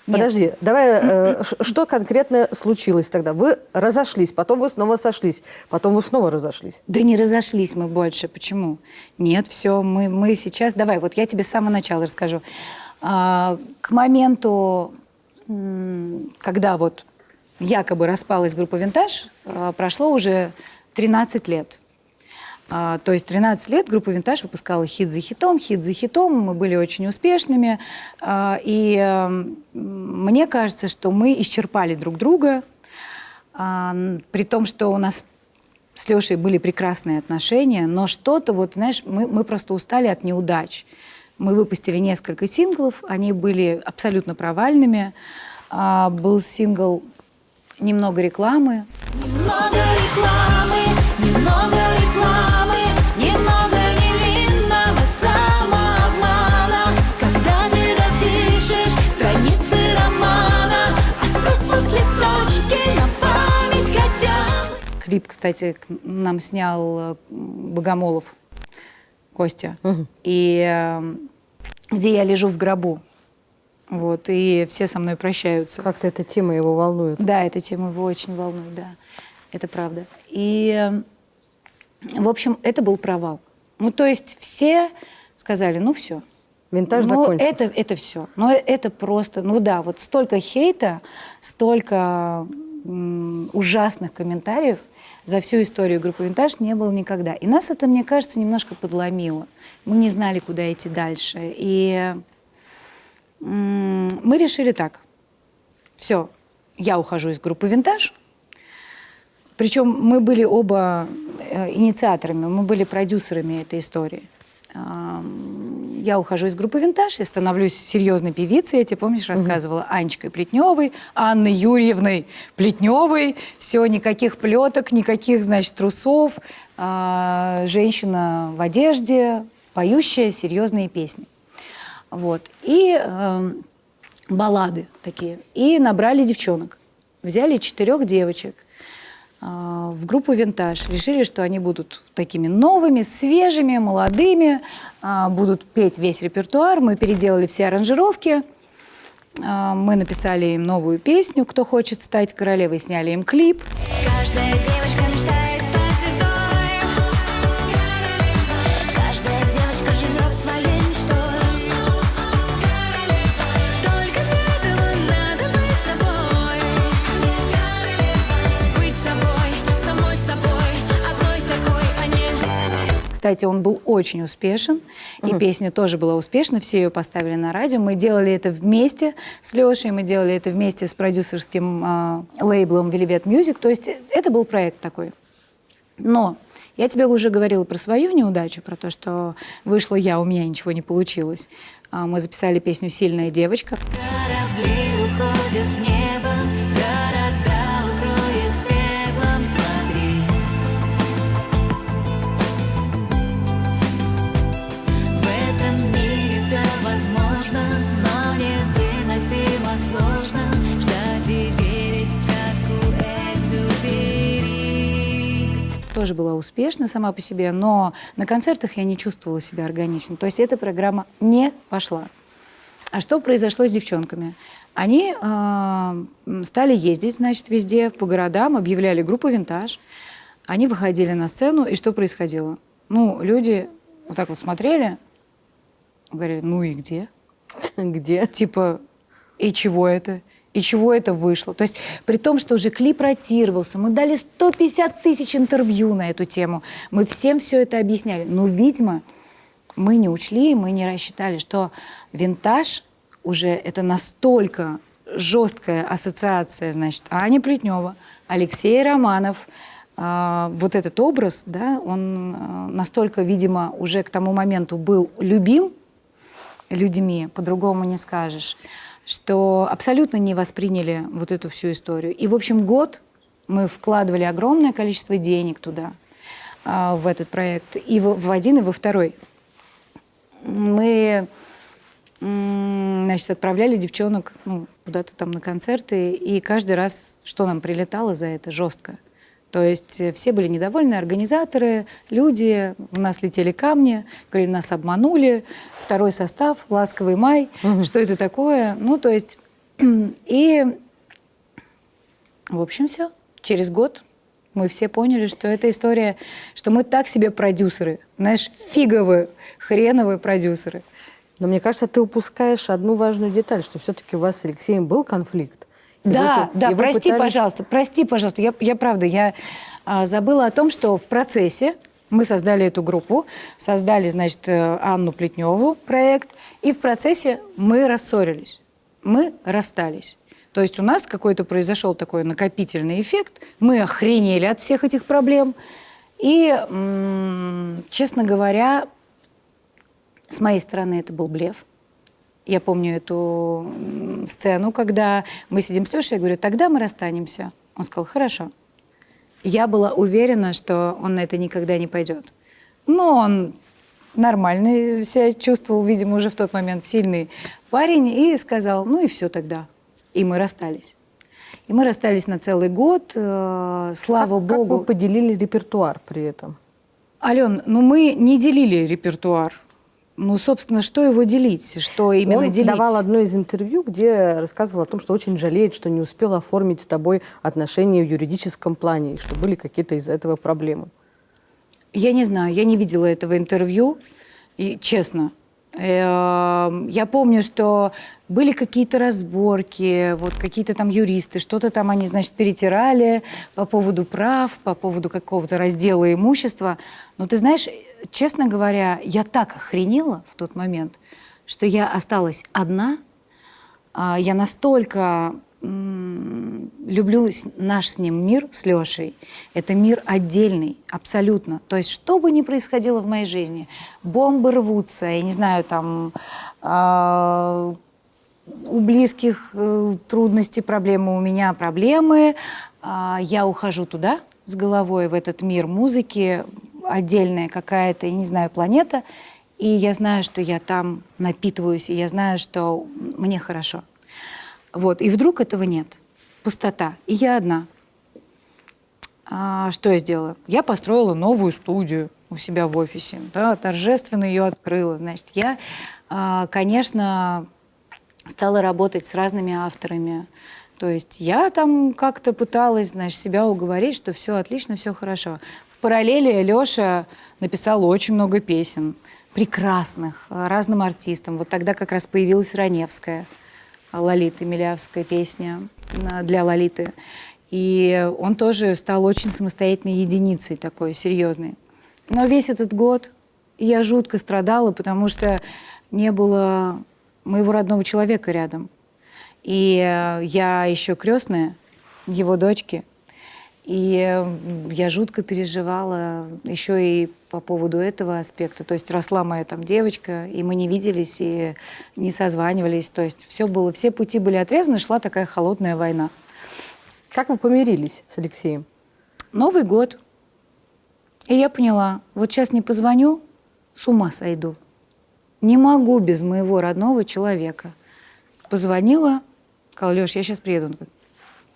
Speaker 2: Подожди, Нет. давай, э, что конкретно случилось тогда? Вы разошлись, потом вы снова сошлись, потом вы снова разошлись.
Speaker 1: Да не разошлись мы больше. Почему? Нет, все, мы, мы сейчас... Давай, вот я тебе с самого начала расскажу. А, к моменту когда вот якобы распалась группа «Винтаж», а, прошло уже 13 лет. А, то есть 13 лет группа «Винтаж» выпускала хит за хитом, хит за хитом, мы были очень успешными. А, и мне кажется, что мы исчерпали друг друга, при том, что у нас с Лешей были прекрасные отношения, но что-то, вот, знаешь, мы, мы просто устали от неудач. Мы выпустили несколько синглов, они были абсолютно провальными. А, был сингл «Немного рекламы». Немного рекламы, немного рекламы, немного невинного самообмана. Когда ты допишешь страницы романа, оставь после точки на память хотя. Клип, кстати, нам снял э, Богомолов Костя. Угу. И эм, где я лежу в гробу. Вот, и все со мной прощаются.
Speaker 2: Как-то эта тема его волнует.
Speaker 1: Да, эта тема его очень волнует, да. Это правда. И, э, в общем, это был провал. Ну, то есть все сказали, ну все.
Speaker 2: Винтаж
Speaker 1: ну,
Speaker 2: закончился.
Speaker 1: это, это все. Но это просто, ну да, вот столько хейта, столько ужасных комментариев за всю историю группы «Винтаж» не было никогда. И нас это, мне кажется, немножко подломило. Мы не знали, куда идти дальше. И мы решили так. Все, я ухожу из группы «Винтаж», причем мы были оба э, инициаторами, мы были продюсерами этой истории. Я ухожу из группы «Винтаж» и становлюсь серьезной певицей. Я тебе, помнишь, рассказывала Анечкой Плетневой, Анной Юрьевной Плетневой. Все, никаких плеток, никаких, значит, трусов. А, Женщина в одежде, поющая серьезные песни. Вот. И эм, баллады такие. И набрали девчонок. Взяли четырех девочек в группу «Винтаж». Решили, что они будут такими новыми, свежими, молодыми, а, будут петь весь репертуар. Мы переделали все аранжировки. А, Мы написали им новую песню «Кто хочет стать королевой», сняли им клип.
Speaker 4: Каждая девочка
Speaker 1: Кстати, он был очень успешен, и песня тоже была успешна, все ее поставили на радио. Мы делали это вместе с Лешей, мы делали это вместе с продюсерским а, лейблом Velvet Music, то есть это был проект такой. Но я тебе уже говорила про свою неудачу, про то, что вышла я, у меня ничего не получилось. А, Мы записали песню «Сильная девочка».
Speaker 4: Корабли
Speaker 1: тоже была успешна сама по себе, но на концертах я не чувствовала себя органично. То есть эта программа не пошла. А что произошло с девчонками? Они э, стали ездить, значит, везде, по городам, объявляли группу «Винтаж». Они выходили на сцену, и что происходило? Ну, люди вот так вот смотрели, говорили, ну и где? [LAUGHS]
Speaker 2: Где?
Speaker 1: Типа, и чего это? И чего это вышло? То есть при том, что уже клип ротировался, мы дали 150 тысяч интервью на эту тему, мы всем все это объясняли. Но, видимо, мы не учли, мы не рассчитали, что винтаж уже это настолько жесткая ассоциация, значит, Аня Плетнева, Алексей Романов, а, вот этот образ, да, он а, настолько, видимо, уже к тому моменту был любим людьми, по-другому не скажешь, что абсолютно не восприняли вот эту всю историю. И, в общем, год мы вкладывали огромное количество денег туда, а, в этот проект, и в, один, и во второй. Мы значит, отправляли девчонок ну, куда-то там на концерты, и каждый раз, что нам прилетало за это, жестко. То есть э, все были недовольны, организаторы, люди, у нас летели камни, говорили, нас обманули, второй состав, ласковый май, что это такое? Ну, то есть, [CLEARS THROAT] и, в общем, все. Через год мы все поняли, что эта история, что мы так себе продюсеры, знаешь, фиговые, хреновые продюсеры.
Speaker 2: Но мне кажется, ты упускаешь одну важную деталь, что все-таки у вас с Алексеем был конфликт.
Speaker 1: Да,
Speaker 2: вы-
Speaker 1: да, прости,
Speaker 2: пытались-
Speaker 1: пожалуйста, прости, пожалуйста. Я, я правда, я а, забыла о том, что в процессе мы создали эту группу, создали, значит, э, Анну Плетневу проект, и в процессе мы рассорились, мы расстались. То есть у нас какой-то произошел такой накопительный эффект, мы охренели от всех этих проблем, и, честно говоря, с моей стороны это был блеф. Я помню эту сцену, когда мы сидим с Лешей, я говорю, тогда мы расстанемся. Он сказал, хорошо. Я была уверена, что он на это никогда не пойдет. Но он нормально себя чувствовал, видимо, уже в тот момент сильный парень, и сказал, ну и все тогда. И мы расстались. И мы расстались на целый год, э, слава
Speaker 2: Как- Как
Speaker 1: богу.
Speaker 2: вы поделили репертуар при этом?
Speaker 1: Ален, ну мы не делили репертуар. Ну, собственно, что его делить? Что именно
Speaker 2: Он
Speaker 1: делить?
Speaker 2: давал одно из интервью, где рассказывал о том, что очень жалеет, что не успел оформить с тобой отношения в юридическом плане, и что были какие-то из-за этого проблемы.
Speaker 1: Я не знаю, я не видела этого интервью, и честно. Эм, Я помню, что были какие-то разборки, вот какие-то там юристы, что-то там они, значит, перетирали по поводу прав, по поводу какого-то раздела имущества. Но ты знаешь, честно говоря, я так охренела в тот момент, что я осталась одна, а, я настолько люблю наш с ним мир, с Лешей. Это мир отдельный, абсолютно. То есть, что бы ни происходило в моей жизни, бомбы рвутся, я не знаю, там, а, у близких э, трудности, проблемы, у меня проблемы. А, я ухожу туда с головой, в этот мир музыки, отдельная какая-то, я не знаю, планета. И я знаю, что я там напитываюсь, и я знаю, что мне хорошо. Вот. И вдруг этого нет. Пустота. И я одна. А, что я сделала? Я построила новую студию у себя в офисе, да, торжественно ее открыла. Значит, я, а, конечно, стала работать с разными авторами. То есть я там как-то пыталась, знаешь, себя уговорить, что все отлично, все хорошо. В параллели Леша написал очень много песен, прекрасных, разным артистам. Вот тогда как раз появилась Раневская, Лолита Милявская песня для Лолиты. И он тоже стал очень самостоятельной единицей такой, серьезной. Но весь этот год я жутко страдала, потому что не было моего родного человека рядом. И э, я еще крестная его дочки. И я жутко переживала еще и по поводу этого аспекта. То есть росла моя там девочка, и мы не виделись, и не созванивались. То есть все было, все пути были отрезаны, шла такая холодная война.
Speaker 2: Как вы помирились с Алексеем?
Speaker 1: Новый год. И я поняла, вот сейчас не позвоню, с ума сойду. Не могу без моего родного человека. Позвонила, сказала, Леш, я сейчас приеду. Он говорит,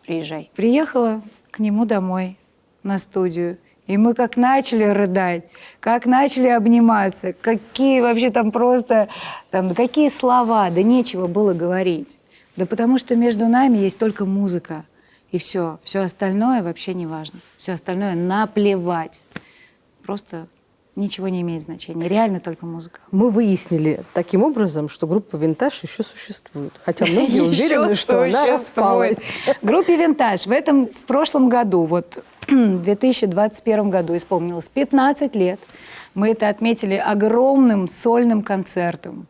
Speaker 1: приезжай. Приехала к нему домой на студию. И мы как начали рыдать, как начали обниматься, какие вообще там просто, там, какие слова, да нечего было говорить. Да потому что между нами есть только музыка. И все. Все остальное вообще не важно. Все остальное наплевать. Просто ничего не имеет значения. Реально только музыка.
Speaker 2: Мы выяснили таким образом, что группа «Винтаж» еще существует. Хотя многие [LAUGHS] уверены, что она распалась.
Speaker 1: Группе «Винтаж» в этом, в прошлом году, вот [CLEARS THROAT] в 2021 году исполнилось 15 лет. Мы это отметили огромным сольным концертом.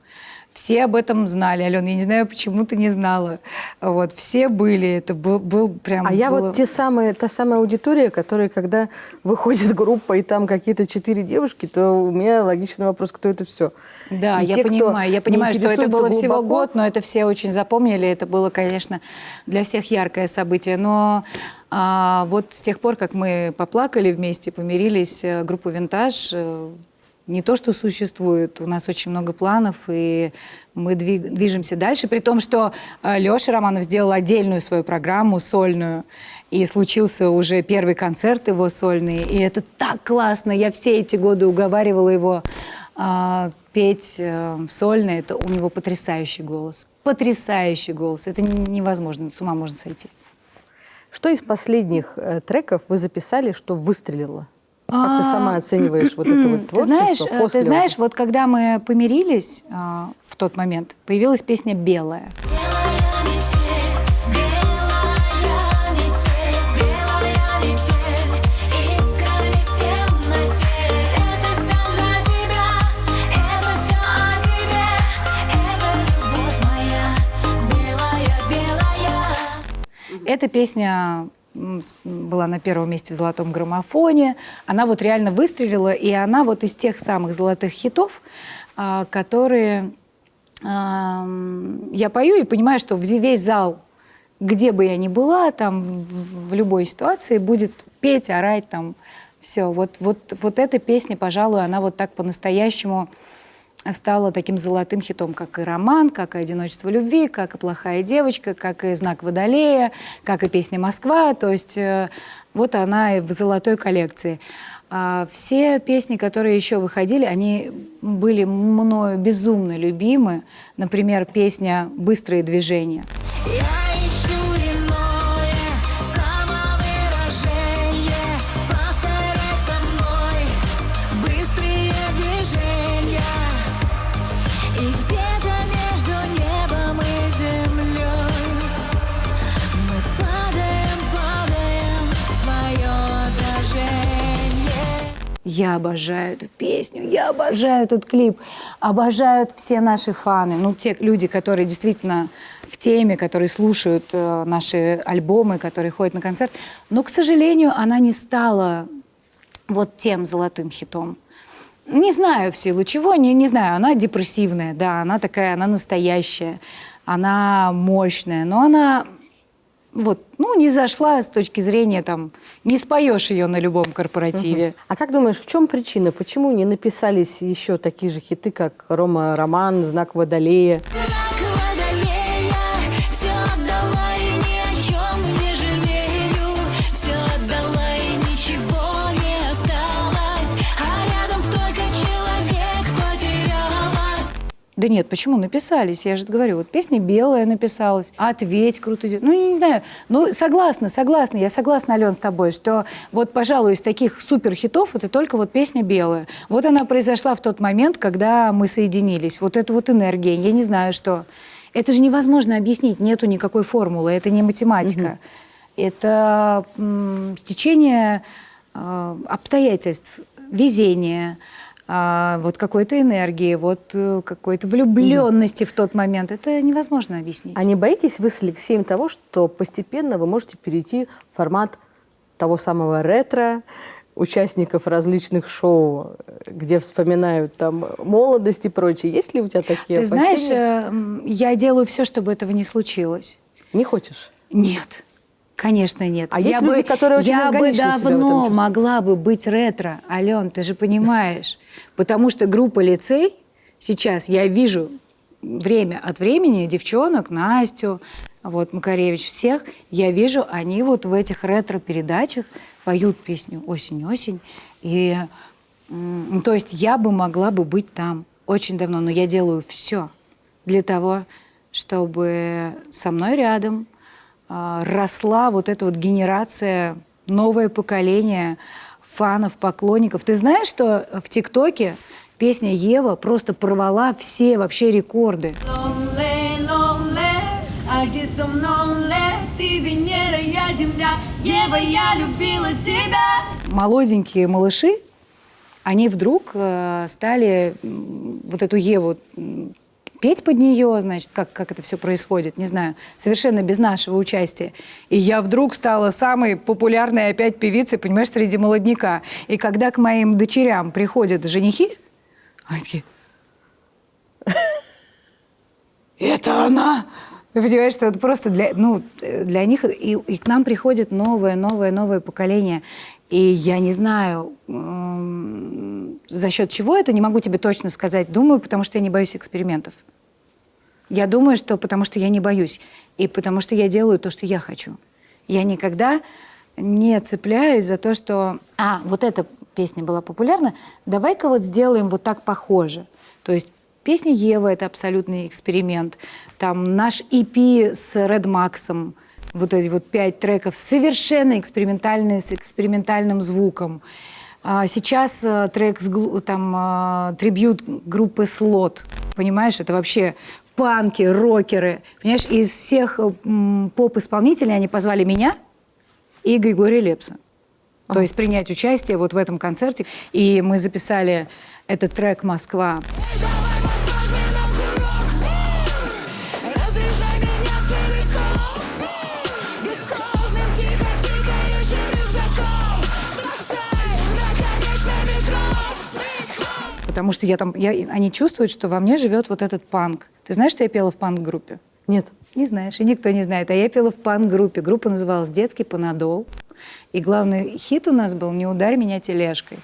Speaker 1: Все об этом знали. Алена, я не знаю, почему ты не знала. Вот, все были. Это был, был прям...
Speaker 2: А я
Speaker 1: было-
Speaker 2: вот те самые, та самая аудитория, которая, когда [LAUGHS] выходит группа, и там какие-то четыре девушки, то у меня логичный вопрос, кто это все.
Speaker 1: Да,
Speaker 2: И
Speaker 1: я
Speaker 2: те,
Speaker 1: понимаю. Я понимаю, что это было всего
Speaker 2: глубоко,
Speaker 1: год, но это все очень запомнили. Это было, конечно, для всех яркое событие. Но а, вот с тех пор, как мы поплакали вместе, помирились, э, группа «Винтаж» э, не то, что существует, у нас очень много планов, и мы движемся дальше, при том, что Леша Романов сделал отдельную свою программу сольную, и случился уже первый концерт его сольный, и это так классно, я все эти годы уговаривала его а, петь э, сольно, это у него потрясающий голос, потрясающий голос, это невозможно, с ума можно сойти.
Speaker 2: Что из последних э, треков вы записали, что выстрелило? Как ты сама оцениваешь вот это вот [CLEARS THROAT]
Speaker 1: Ты
Speaker 2: творчество
Speaker 1: знаешь, э,
Speaker 2: после
Speaker 1: ты знаешь, вот когда мы помирились а, в тот момент, появилась песня «Белая». Эта песня была на первом месте в золотом граммофоне. Она вот реально выстрелила, и она вот из тех самых золотых хитов, а, которые я пою и понимаю, что весь зал, где бы я ни была, там в любой ситуации будет петь, орать там. Все, вот, вот, вот эта песня, пожалуй, она вот так по-настоящему стала таким золотым хитом, как и «Роман», как и «Одиночество любви», как и «Плохая девочка», как и «Знак Водолея», как и песня «Москва». То есть э, вот она и в золотой коллекции. А все песни, которые еще выходили, они были мною безумно любимы. Например, песня «Быстрые движения».
Speaker 4: Я
Speaker 1: обожаю эту песню, я обожаю этот клип, обожают все наши фаны, ну, те люди, которые действительно в теме, которые слушают э, наши альбомы, которые ходят на концерт. Но, к сожалению, она не стала вот тем золотым хитом. Не знаю в силу чего, не, не знаю, она депрессивная, да, она такая, она настоящая, она мощная, но она вот, ну, не зашла с точки зрения, там, не споешь ее на любом корпоративе.
Speaker 2: А как думаешь, в чем причина? Почему не написались еще такие же хиты, как «Рома Роман»? Знак Водолея
Speaker 1: Да нет, почему написались? Я же говорю, вот песня белая написалась, ответь, круто идет. Ну, я не знаю. Ну, согласна, согласна. Я согласна, Ален, с тобой, что вот, пожалуй, из таких суперхитов это только вот песня белая. Вот она произошла в тот момент, когда мы соединились. Вот эта вот энергия, я не знаю, что. Это же невозможно объяснить, нету никакой формулы, это не математика. Это м, стечение э, обстоятельств, везения, а, вот какой-то энергии, вот э, какой-то влюбленности в тот момент. Это невозможно объяснить.
Speaker 2: А не боитесь вы с Алексеем того, что постепенно вы можете перейти в формат того самого ретро, участников различных шоу, где вспоминают там молодость и прочее. Есть ли у тебя такие
Speaker 1: Ты знаешь,
Speaker 2: опасения?
Speaker 1: э, м, я делаю все, чтобы этого не случилось.
Speaker 2: Не хочешь?
Speaker 1: Нет. Конечно, нет.
Speaker 2: А есть
Speaker 1: я
Speaker 2: люди,
Speaker 1: бы,
Speaker 2: которые очень
Speaker 1: Я бы давно могла бы быть ретро, Ален, ты же понимаешь. Потому что группа лицей сейчас, я вижу время от времени девчонок, Настю, вот Макаревич, всех, я вижу, они вот в этих ретро-передачах поют песню «Осень-осень». И, то есть я бы могла бы быть там очень давно, но я делаю все для того, чтобы со мной рядом росла вот эта вот генерация, новое поколение фанов, поклонников. Ты знаешь, что в ТикТоке песня Ева просто порвала все вообще рекорды?
Speaker 4: Lonely, lonely,
Speaker 1: Молоденькие малыши, они вдруг э, стали вот эту Еву петь под нее, значит, как, как это все происходит, не знаю, совершенно без нашего участия. И я вдруг стала самой популярной опять певицей, понимаешь, среди молодняка. И когда к моим дочерям приходят женихи, они такие, это она! Ты понимаешь, что это просто для, ну, для них, и, и к нам приходит новое, новое, новое поколение. И я не знаю, за счет чего это, не могу тебе точно сказать. Думаю, потому что я не боюсь экспериментов. Я думаю, что потому что я не боюсь. И потому что я делаю то, что я хочу. Я никогда не цепляюсь за то, что... А, вот эта песня была популярна. Давай-ка вот сделаем вот так похоже. То есть песня Ева — это абсолютный эксперимент. Там наш EP с Red Max'ом, вот эти вот пять треков, совершенно экспериментальные, с экспериментальным звуком. А Сейчас э, трек с там э, трибют группы Слот, понимаешь, это вообще панки, рокеры, понимаешь, из всех э, поп-исполнителей они позвали меня и Григория Лепса. То есть принять участие вот в этом концерте. И мы записали этот трек «Москва».
Speaker 4: Разряжай
Speaker 1: Потому что я там, я, они чувствуют, что во мне живет вот этот панк. Ты знаешь, что я пела в панк-группе?
Speaker 2: Нет.
Speaker 1: Не знаешь, и никто не знает. А я пела в панк-группе. Группа называлась «Детский панадол». И главный хит у нас был «Не ударь меня тележкой».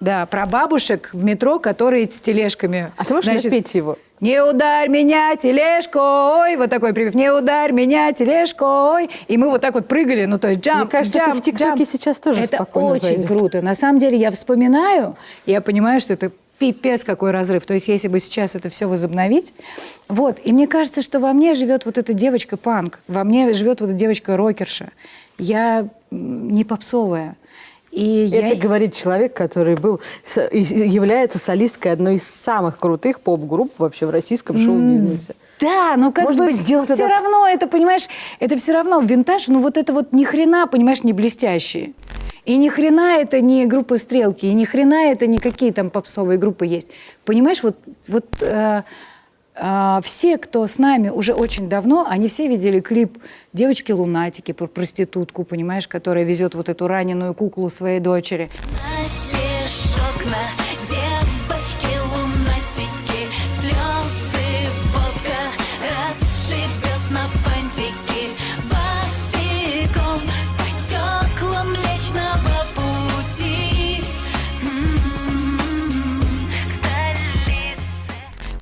Speaker 1: Да, про бабушек в метро, которые с тележками.
Speaker 2: А ты можешь
Speaker 1: Значит,
Speaker 2: напеть его?
Speaker 1: Не ударь меня тележкой, вот такой припев. Не ударь меня тележкой. И мы вот так вот прыгали, ну то есть джамп,
Speaker 2: Мне кажется,
Speaker 1: джамп,
Speaker 2: в ТикТоке сейчас тоже
Speaker 1: Это очень
Speaker 2: зайдет.
Speaker 1: круто. На самом деле я вспоминаю, я понимаю, что это пипец какой разрыв. То есть если бы сейчас это все возобновить. Вот. И мне кажется, что во мне живет вот эта девочка-панк. Во мне живет вот эта девочка-рокерша. Я м, не попсовая. И
Speaker 2: Это
Speaker 1: я...
Speaker 2: говорит человек, который был, является солисткой одной из самых крутых поп-групп вообще в российском шоу-бизнесе.
Speaker 1: Да, но как
Speaker 2: Может
Speaker 1: бы
Speaker 2: быть, сделать
Speaker 1: все
Speaker 2: это-
Speaker 1: равно это, понимаешь, это все равно винтаж, ну вот это вот ни хрена, понимаешь, не блестящие. И ни хрена это не группы «Стрелки», и ни хрена это не какие там попсовые группы есть. Понимаешь, вот, вот э, все, кто с нами уже очень давно, они все видели клип девочки-лунатики про проститутку, понимаешь, которая везет вот эту раненую куклу своей дочери.
Speaker 4: окна,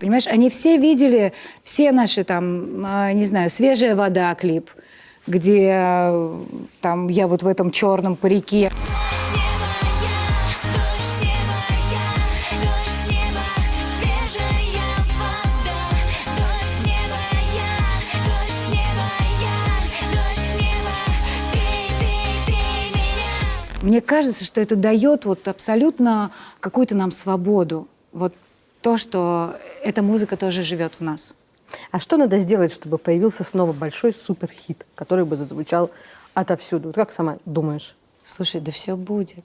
Speaker 1: Понимаешь, они все видели все наши там, а, не знаю, свежая вода клип, где э, там я вот в этом черном парике. Мне кажется, что это дает вот абсолютно какую-то нам свободу. Вот то, что эта музыка тоже живет в нас.
Speaker 2: А что надо сделать, чтобы появился снова большой суперхит, который бы зазвучал отовсюду? Вот как сама думаешь?
Speaker 1: Слушай, да все будет.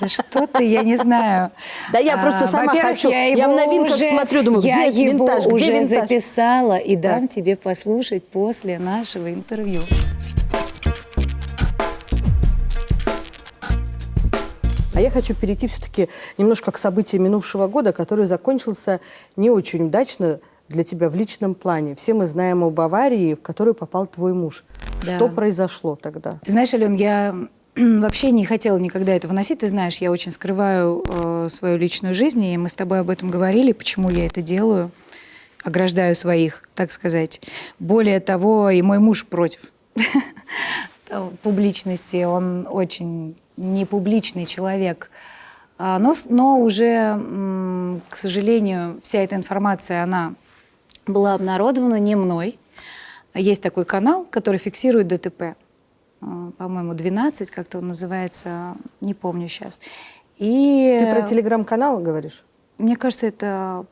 Speaker 1: Да что ты, я не знаю.
Speaker 2: Да я просто сама
Speaker 1: во-первых,
Speaker 2: хочу.
Speaker 1: Я,
Speaker 2: Я в новинках
Speaker 1: уже-
Speaker 2: смотрю, думаю,
Speaker 1: я
Speaker 2: где
Speaker 1: его
Speaker 2: винтаж, где
Speaker 1: уже
Speaker 2: винтаж?
Speaker 1: записала и дам тебе послушать после нашего интервью.
Speaker 2: А я хочу перейти все-таки немножко к событиям минувшего года, который закончился не очень удачно для тебя в личном плане. Все мы знаем о Баварии, в которую попал твой муж.
Speaker 1: Да.
Speaker 2: Что произошло тогда?
Speaker 1: Ты знаешь, Ален, я [CLEARS THROAT] вообще не хотела никогда это выносить. Ты знаешь, я очень скрываю э, свою личную жизнь, и мы с тобой об этом говорили, почему я это делаю. Ограждаю своих, так сказать. Более того, и мой муж против [LAUGHS] публичности. Он очень непубличный человек. А, Но, но уже, к сожалению, вся эта информация, она была обнародована не мной. Есть такой канал, который фиксирует ДТП. А, По-моему, 12, как-то он называется, не помню сейчас. И
Speaker 2: Ты про телеграм-канал говоришь?
Speaker 1: мне кажется, это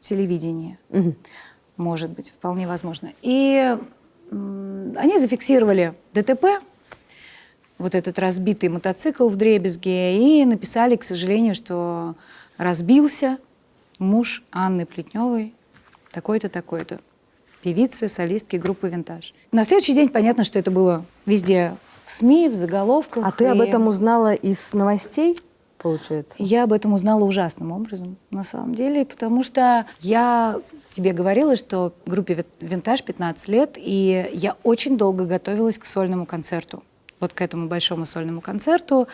Speaker 1: телевидение.
Speaker 2: Мгм.
Speaker 1: Может быть, вполне возможно. И они зафиксировали ДТП, вот этот разбитый мотоцикл в Дребезге, и написали, к сожалению, что разбился муж Анны Плетневой, такой-то, такой-то, певицы, солистки группы «Винтаж». На следующий день понятно, что это было везде в СМИ, в заголовках.
Speaker 2: А ты об
Speaker 1: и-
Speaker 2: этом узнала из новостей, получается?
Speaker 1: я об этом узнала ужасным образом, на самом деле, потому что я тебе говорила, что группе «Вит- «Винтаж» 15 лет, и я очень долго готовилась к сольному концерту. Вот к этому большому сольному концерту,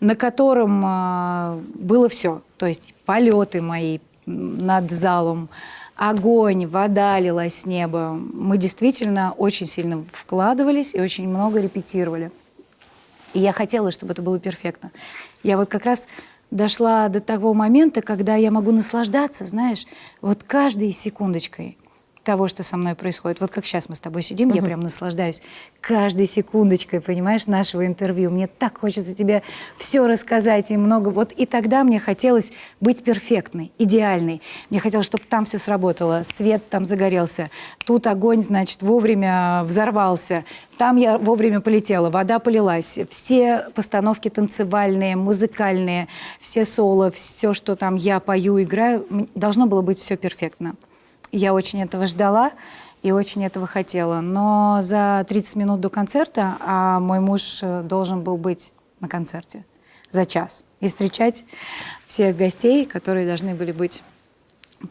Speaker 1: на котором а, было все. То есть полеты мои над залом, огонь, вода лилась с неба. Мы действительно очень сильно вкладывались и очень много репетировали. И я хотела, чтобы это было перфектно. Я вот как раз дошла до того момента, когда я могу наслаждаться, знаешь, вот каждой секундочкой того, что со мной происходит. Вот как сейчас мы с тобой сидим, я прям наслаждаюсь каждой секундочкой, понимаешь, нашего интервью. Мне так хочется тебе все рассказать и много. Вот и тогда мне хотелось быть перфектной, идеальной. Мне хотелось, чтобы там все сработало, свет там загорелся, тут огонь, значит, вовремя взорвался, там я вовремя полетела, вода полилась, все постановки танцевальные, музыкальные, все соло, все, что там я пою, играю, должно было быть все перфектно. Я очень этого ждала и очень этого хотела. Но за 30 минут до концерта, а мой муж э, должен был быть на концерте за час и встречать всех гостей, которые должны были быть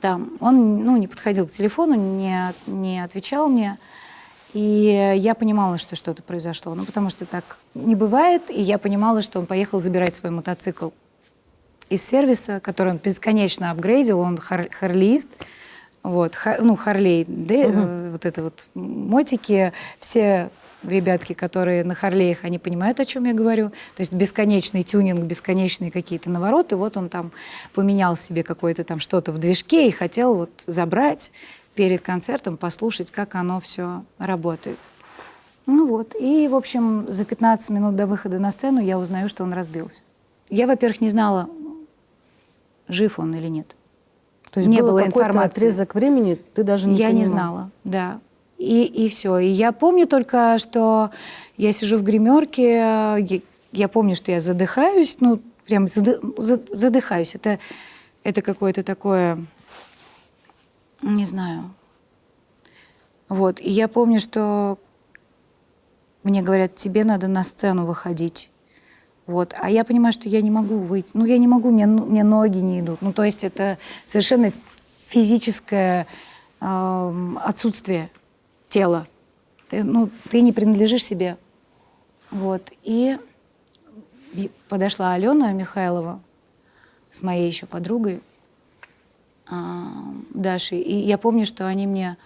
Speaker 1: там. Он ну, не подходил к телефону, не, не отвечал мне. И я понимала, что что-то произошло. Ну, потому что так не бывает. И я понимала, что он поехал забирать свой мотоцикл. из сервиса, который он бесконечно апгрейдил, он хар- харлиист, вот, ну, Харлей, да, э, вот это вот мотики, все ребятки, которые на Харлеях, они понимают, о чем я говорю. То есть бесконечный тюнинг, бесконечные какие-то навороты. Вот он там поменял себе какое-то там что-то в движке и хотел вот забрать перед концертом, послушать, как оно все работает. Ну вот. И, в общем, за 15 минут до выхода на сцену я узнаю, что он разбился. Я, во-первых, не знала, жив он или нет.
Speaker 2: То есть
Speaker 1: Не
Speaker 2: был
Speaker 1: было информации.
Speaker 2: отрезок времени, ты даже не
Speaker 1: я не
Speaker 2: понимала.
Speaker 1: знала, да. И, и все. И я помню только, что я сижу в гримерке, я, я помню, что я задыхаюсь, ну, прям зады- за- задыхаюсь. Это, это какое-то такое, не знаю. Вот. И я помню, что мне говорят, тебе надо на сцену выходить. Вот. А я понимаю, что я не могу выйти. Ну, я не могу, мне, ну- мне ноги не идут. Ну, то есть это совершенно физическое эм, отсутствие тела. Ты, ну, ты не принадлежишь себе. Вот. И подошла Алена Михайлова с моей еще подругой а, Дашей. И я помню, что они мне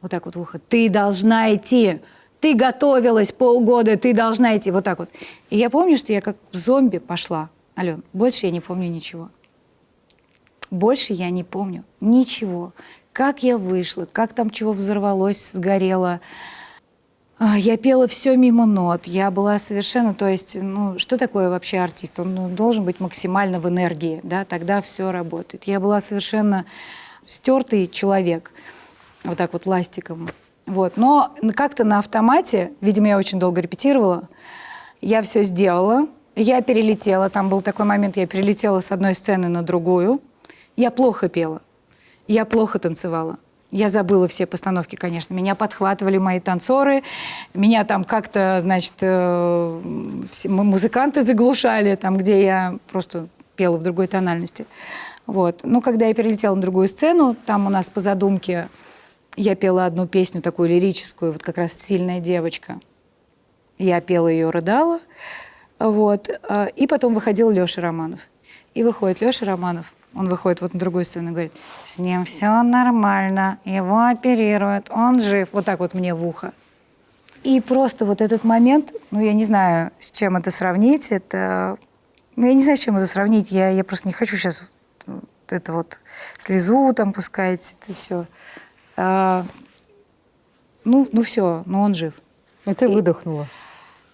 Speaker 1: вот так вот в ухо, ты должна идти, ты готовилась полгода, ты должна идти, вот так вот. И я помню, что я как зомби пошла. Ален, больше я не помню ничего. Больше я не помню ничего. Как я вышла, как там чего взорвалось, сгорело. А, Я пела все мимо нот. Я была совершенно, то есть, ну, что такое вообще артист? Он ну, должен быть максимально в энергии, да, тогда все работает. Я была совершенно стертый человек, вот так вот ластиком. Вот. Но как-то на автомате, видимо, я очень долго репетировала, я все сделала, я перелетела, там был такой момент, я перелетела с одной сцены на другую. Я плохо пела, я плохо танцевала. Я забыла все постановки, конечно. Меня подхватывали мои танцоры, меня там как-то, значит, э, музыканты заглушали, там, где я просто пела в другой тональности. Вот. Ну, когда я перелетела на другую сцену, там у нас по задумке я пела одну песню такую лирическую, вот как раз «Сильная девочка». Я пела ее, рыдала. Вот. а, И потом выходил Леша Романов. И выходит Леша Романов, он выходит вот на другую сцену и говорит, с ним все нормально, его оперируют, он жив. Вот так вот мне в ухо. И просто вот этот момент, ну, я не знаю, с чем это сравнить, это... Ну, я не знаю, с чем это сравнить, я, я просто не хочу сейчас это вот слезу там пускать, это все. Ну, ну все, ну он жив.
Speaker 2: И ты выдохнула.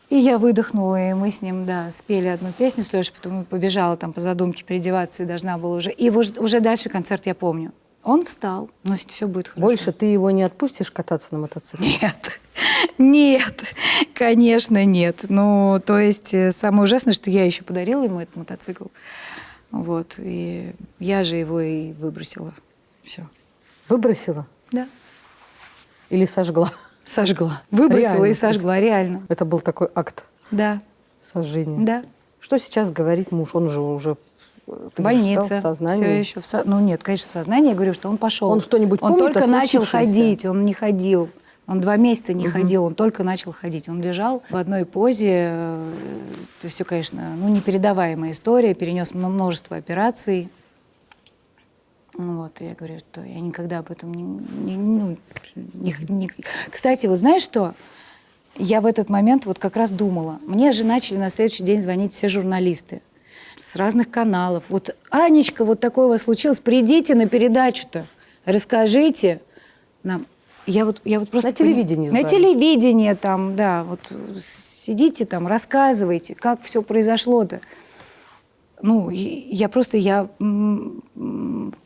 Speaker 1: И я выдохнула, и мы с ним, да, спели одну песню с Лешей, потом побежала там по задумке переодеваться и должна была уже. И уж- уже дальше концерт я помню. Он встал, но все будет хорошо.
Speaker 2: Больше ты его не отпустишь кататься на мотоцикле?
Speaker 1: Нет, [LAUGHS] нет, конечно, нет. Ну, то есть э, самое ужасное, что я еще подарила ему этот мотоцикл. Вот, и я же его и выбросила. Все.
Speaker 2: Выбросила
Speaker 1: Да.
Speaker 2: или сожгла?
Speaker 1: Сожгла. Выбросила
Speaker 2: Реально?
Speaker 1: и сожгла, реально.
Speaker 2: Это был такой акт
Speaker 1: Да,
Speaker 2: сожжения.
Speaker 1: да.
Speaker 2: Что сейчас говорит муж? Он же уже э, ты стал в сознании.
Speaker 1: Все еще в со- Ну нет, конечно, в сознании. Я говорю, что он пошел.
Speaker 2: Он что-нибудь
Speaker 1: Он
Speaker 2: помнит о
Speaker 1: только начал ходить, он не ходил. Он два месяца не ходил, он только начал ходить. Он лежал в одной позе. э, Это все, конечно, ну, непередаваемая история. Перенес мно- множество операций. Вот, и я говорю, что я никогда об этом не... не- ну, не- не- Кстати, вот знаешь что? Я в этот момент вот как раз думала. Мне же начали на следующий день звонить все журналисты с разных каналов. Вот, Анечка, вот такое у вас случилось, придите на передачу-то, расскажите нам. Я вот, я вот просто...
Speaker 2: На телевидении
Speaker 1: На
Speaker 2: звали.
Speaker 1: телевидении там, да, вот сидите там, рассказывайте, как все произошло-то. Ну, я просто, я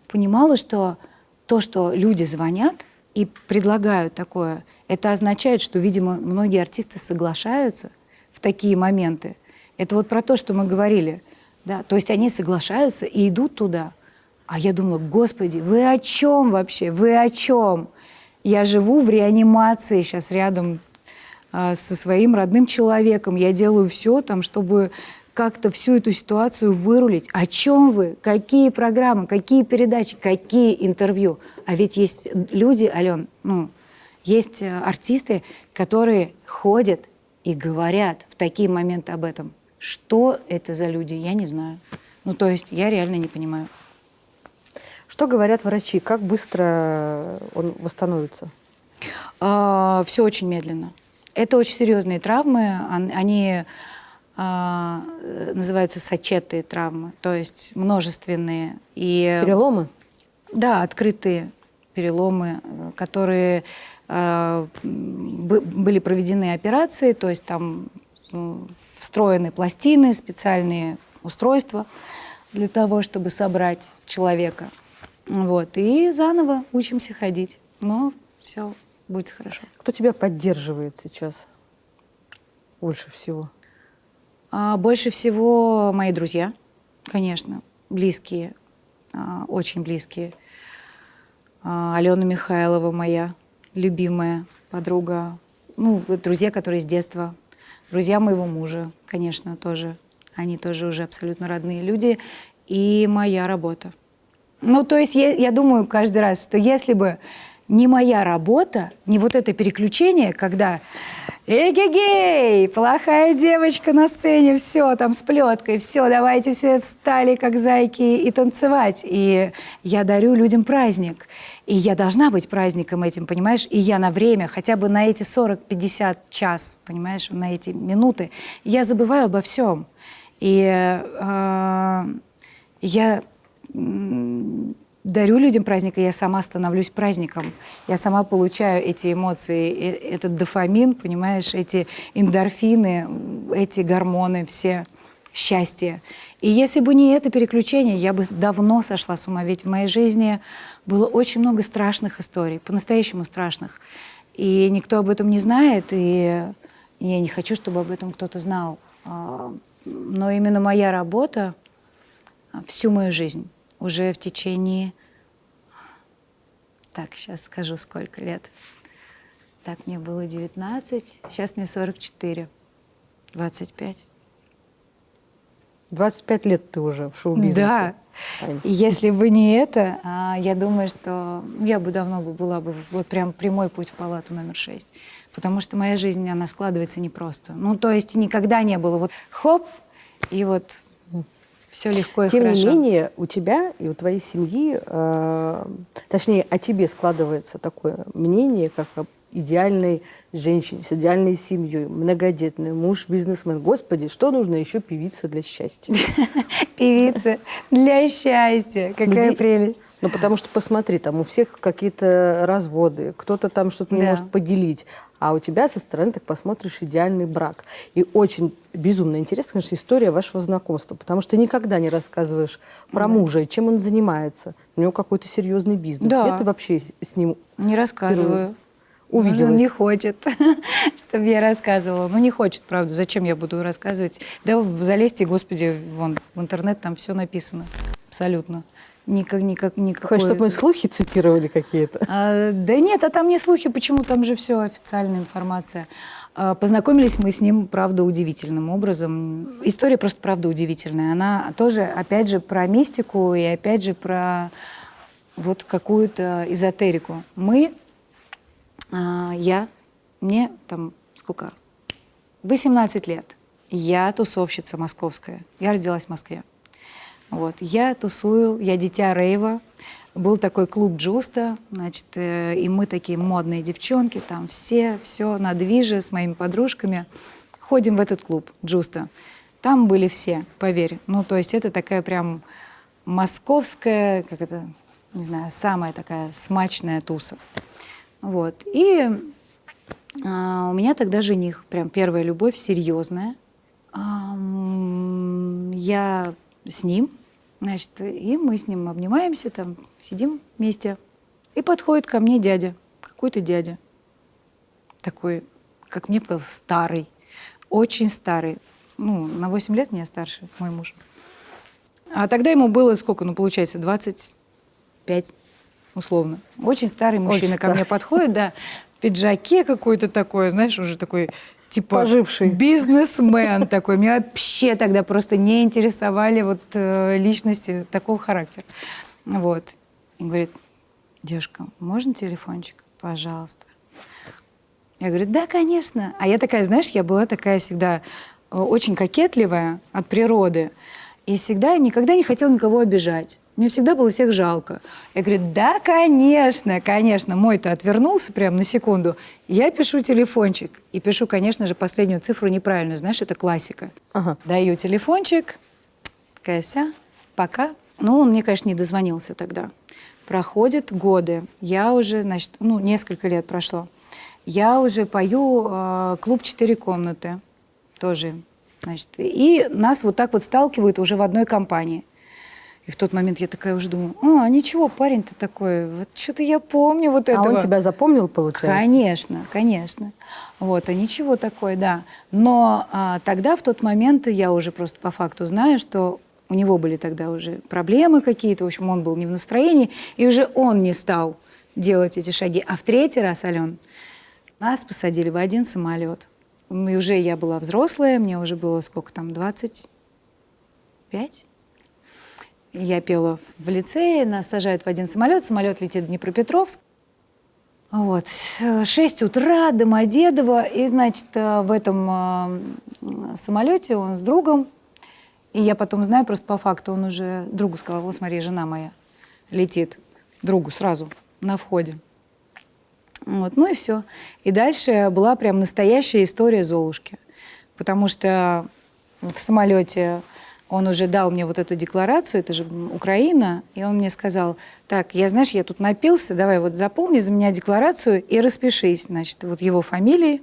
Speaker 1: понимала, что то, что люди звонят и предлагают такое, это означает, что, видимо, многие артисты соглашаются в такие моменты. Это вот про то, что мы говорили. Да? То есть они соглашаются и идут туда. А я думала, господи, вы о чем вообще? Вы о чем? Я живу в реанимации сейчас рядом а, со своим родным человеком. Я делаю все там, чтобы как-то всю эту ситуацию вырулить. О чем вы? Какие программы? Какие передачи? Какие интервью? А ведь есть люди, Ален, ну, есть э, артисты, которые ходят и говорят в такие моменты об этом. Что это за люди, я не знаю. Ну, то есть я реально не понимаю.
Speaker 2: Что говорят врачи? Как быстро он восстановится?
Speaker 1: все очень медленно. Это очень серьезные травмы. Они а, э, называются сочетые травмы, то есть множественные. И
Speaker 2: Переломы?
Speaker 1: Да, открытые переломы, э, которые э, бы- были проведены операции, то есть там м, встроены пластины, специальные устройства для того, чтобы собрать человека. Вот. И заново учимся ходить. Но все будет хорошо.
Speaker 2: Кто тебя поддерживает сейчас больше всего?
Speaker 1: А больше всего мои друзья, конечно, близкие, а, очень близкие. А, Алена Михайлова моя любимая подруга. Ну, друзья, которые с детства. Друзья моего мужа, конечно, тоже. Они тоже уже абсолютно родные люди. И моя работа. Ну, то есть я, я думаю каждый раз, что если бы не моя работа, не вот это переключение, когда эгегей, плохая девочка на сцене, все, там с плеткой, все, давайте все встали, как зайки, и танцевать. И я дарю людям праздник. И я должна быть праздником этим, понимаешь? И я на время, хотя бы на эти 40-50 час, понимаешь, на эти минуты, я забываю обо всем. И э, я дарю людям праздник, и я сама становлюсь праздником. Я сама получаю эти эмоции, э- этот дофамин, понимаешь, эти эндорфины, эти гормоны все, счастье. И если бы не это переключение, я бы давно сошла с ума. Ведь в моей жизни было очень много страшных историй, по-настоящему страшных. И никто об этом не знает, и я не хочу, чтобы об этом кто-то знал. А, Но именно моя работа а, всю мою жизнь, уже в течение... Так, сейчас скажу, сколько лет. Так, мне было 19, сейчас мне 44, 25.
Speaker 2: 25 лет ты уже в шоу-бизнесе.
Speaker 1: Да. И если бы не это, а, я думаю, что я бы давно бы была бы вот прям прямой путь в палату номер 6. Потому что моя жизнь, она складывается непросто. Ну, то есть никогда не было вот хоп, и вот все легко и
Speaker 2: Тем
Speaker 1: хорошо.
Speaker 2: не менее, у тебя и у твоей семьи, э, точнее, о тебе складывается такое мнение, как об идеальной женщине, с идеальной семьей, многодетной, муж бизнесмен. Господи, что нужно еще певице для счастья? [LAUGHS]
Speaker 1: Певица для счастья. Какая прелесть.
Speaker 2: Ну, потому что, посмотри, там у всех какие-то разводы, кто-то там что-то не может поделить, а у тебя со стороны, так посмотришь, идеальный брак. И очень безумно интересна, конечно, история вашего знакомства, потому что ты никогда не рассказываешь про мужа, и чем он занимается. У него какой-то серьезный бизнес.
Speaker 1: Да.
Speaker 2: Где ты вообще с ним
Speaker 1: Не рассказываю.
Speaker 2: увиделась?
Speaker 1: Он не хочет, [LAUGHS] чтобы я рассказывала. Ну, не хочет, правда. Зачем я буду рассказывать? Да залезьте, господи, вон, в интернет там все написано. Абсолютно. Никак, никак, никакой...
Speaker 2: Хочешь, чтобы мы слухи цитировали какие-то?
Speaker 1: А, да нет, а там не слухи, почему там же все официальная информация. А, познакомились мы с ним, правда, удивительным образом. История просто, правда, удивительная. Она тоже, опять же, про мистику и, опять же, про вот какую-то эзотерику. Мы, а, я, мне там сколько? 18 лет. Я тусовщица московская. Я родилась в Москве. Вот. Я тусую, я дитя рейва. Был такой клуб Джуста, значит, э, и мы такие модные девчонки, там все, все на движе с моими подружками. Ходим в этот клуб Джуста. Там были все, поверь. Ну, то есть это такая прям московская, как это, не знаю, самая такая смачная туса. Вот. И а, у меня тогда жених, прям первая любовь, серьезная. Ам, я с ним, значит, и мы с ним обнимаемся, там, сидим вместе. И подходит ко мне дядя, какой-то дядя. Такой, как мне показалось, старый, очень старый. Ну, на 8 лет меня старше, мой муж. А тогда ему было сколько, ну, получается, 25, условно. Очень старый мужчина ко
Speaker 2: старый.
Speaker 1: мне подходит, да, в пиджаке какой-то такой, знаешь, уже такой, типа...
Speaker 2: Поживший.
Speaker 1: Бизнесмен такой. Меня [LAUGHS] вообще тогда просто не интересовали вот э, личности такого характера. Вот. И говорит, девушка, можно телефончик? Пожалуйста. Я говорю, да, конечно. А я такая, знаешь, я была такая всегда э, очень кокетливая от природы. И всегда, никогда не хотел никого обижать. Мне всегда было всех жалко. Я говорю, да, конечно, конечно. Мой-то отвернулся прямо на секунду. Я пишу телефончик. И пишу, конечно же, последнюю цифру неправильно. Знаешь, это классика.
Speaker 2: Ага.
Speaker 1: Даю телефончик. Такая вся. Пока. Ну, он мне, конечно, не дозвонился тогда. Проходят годы. Я уже, значит, ну, несколько лет прошло. Я уже пою э, клуб «Четыре комнаты». Тоже, значит. И нас вот так вот сталкивают уже в одной компании. И в тот момент я такая уже думаю, а, ничего, парень-то такой, вот что-то я помню вот
Speaker 2: А
Speaker 1: этого.
Speaker 2: он тебя запомнил, получается?
Speaker 1: Конечно, конечно. Вот, а ничего такое, да. Но а, тогда, в тот момент, я уже просто по факту знаю, что у него были тогда уже проблемы какие-то, в общем, он был не в настроении, и уже он не стал делать эти шаги. А в третий раз, Ален, нас посадили в один самолет. И уже я была взрослая, мне уже было сколько там, 25? Я пела в лицее, нас сажают в один самолет, самолет летит в Днепропетровск. Вот, с 6 утра, Домодедово, и, значит, э, в этом э, самолете он с другом, и я потом знаю просто по факту, он уже другу сказал, вот смотри, жена моя летит, другу сразу на входе. Вот, ну и все. И дальше была прям настоящая история Золушки, потому что в самолете он уже дал мне вот эту декларацию, это же Украина, и он мне сказал, так, я, знаешь, я тут напился, давай вот заполни за меня декларацию и распишись, значит, вот его фамилии,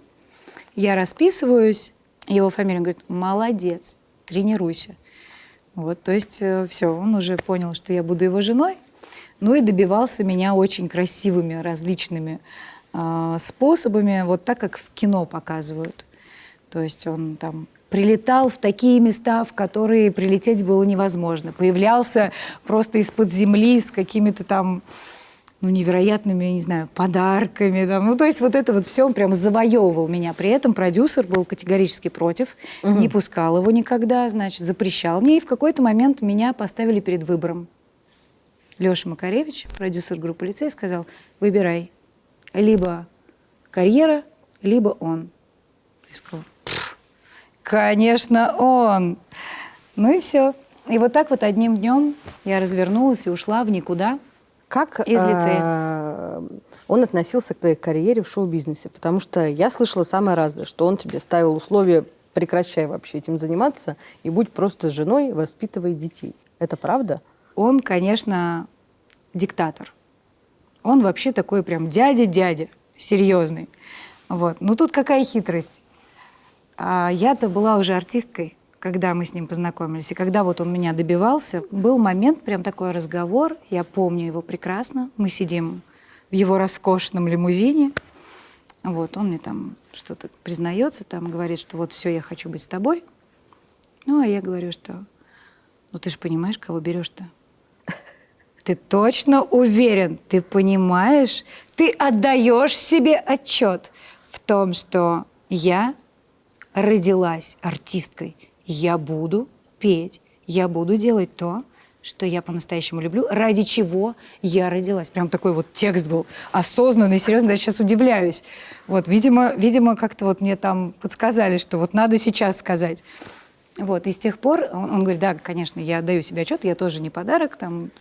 Speaker 1: я расписываюсь, его фамилия, он говорит, молодец, тренируйся. Вот, то есть все, он уже понял, что я буду его женой, ну и добивался меня очень красивыми различными э, способами, вот так, как в кино показывают. То есть он там прилетал в такие места, в которые прилететь было невозможно. Появлялся просто из-под земли с какими-то там ну, невероятными, я не знаю, подарками. Там. Ну, то есть вот это вот все он прям завоевывал меня. При этом продюсер был категорически против, не пускал его никогда, значит, запрещал мне. И в какой-то момент меня поставили перед выбором. Леша Макаревич, продюсер группы «Лицей», сказал, выбирай, либо карьера, либо он. Я сказала, «Пф, конечно, он. Ну и все. И вот так вот одним днем я развернулась и ушла в никуда.
Speaker 2: Как
Speaker 1: Из лицея.
Speaker 2: э, он относился к твоей карьере в шоу-бизнесе? Потому что я слышала самое разное, что он тебе ставил условия прекращай вообще этим заниматься и будь просто женой, воспитывай детей. Это правда?
Speaker 1: Он, конечно, диктатор. Он вообще такой прям дядя-дядя, серьезный. Вот. Ну тут какая хитрость. А я-то была уже артисткой, когда мы с ним познакомились. И когда вот он меня добивался, был момент, прям такой разговор, я помню его прекрасно. Мы сидим в его роскошном лимузине. Вот, он мне там что-то признается, там говорит, что вот все, я хочу быть с тобой. Ну, а я говорю, что ну ты же понимаешь, кого берешь-то? [LAUGHS] Ты точно уверен, ты понимаешь, ты отдаешь себе отчет в том, что я родилась артисткой, я буду петь, я буду делать то, что я по-настоящему люблю, ради чего я родилась. Прям такой вот текст был осознанный, серьезно, даже сейчас удивляюсь. Вот, видимо, видимо как-то вот мне там подсказали, что вот надо сейчас сказать. Вот, и с тех пор он, он говорит, да, конечно, я даю себе отчет, я тоже не подарок, там,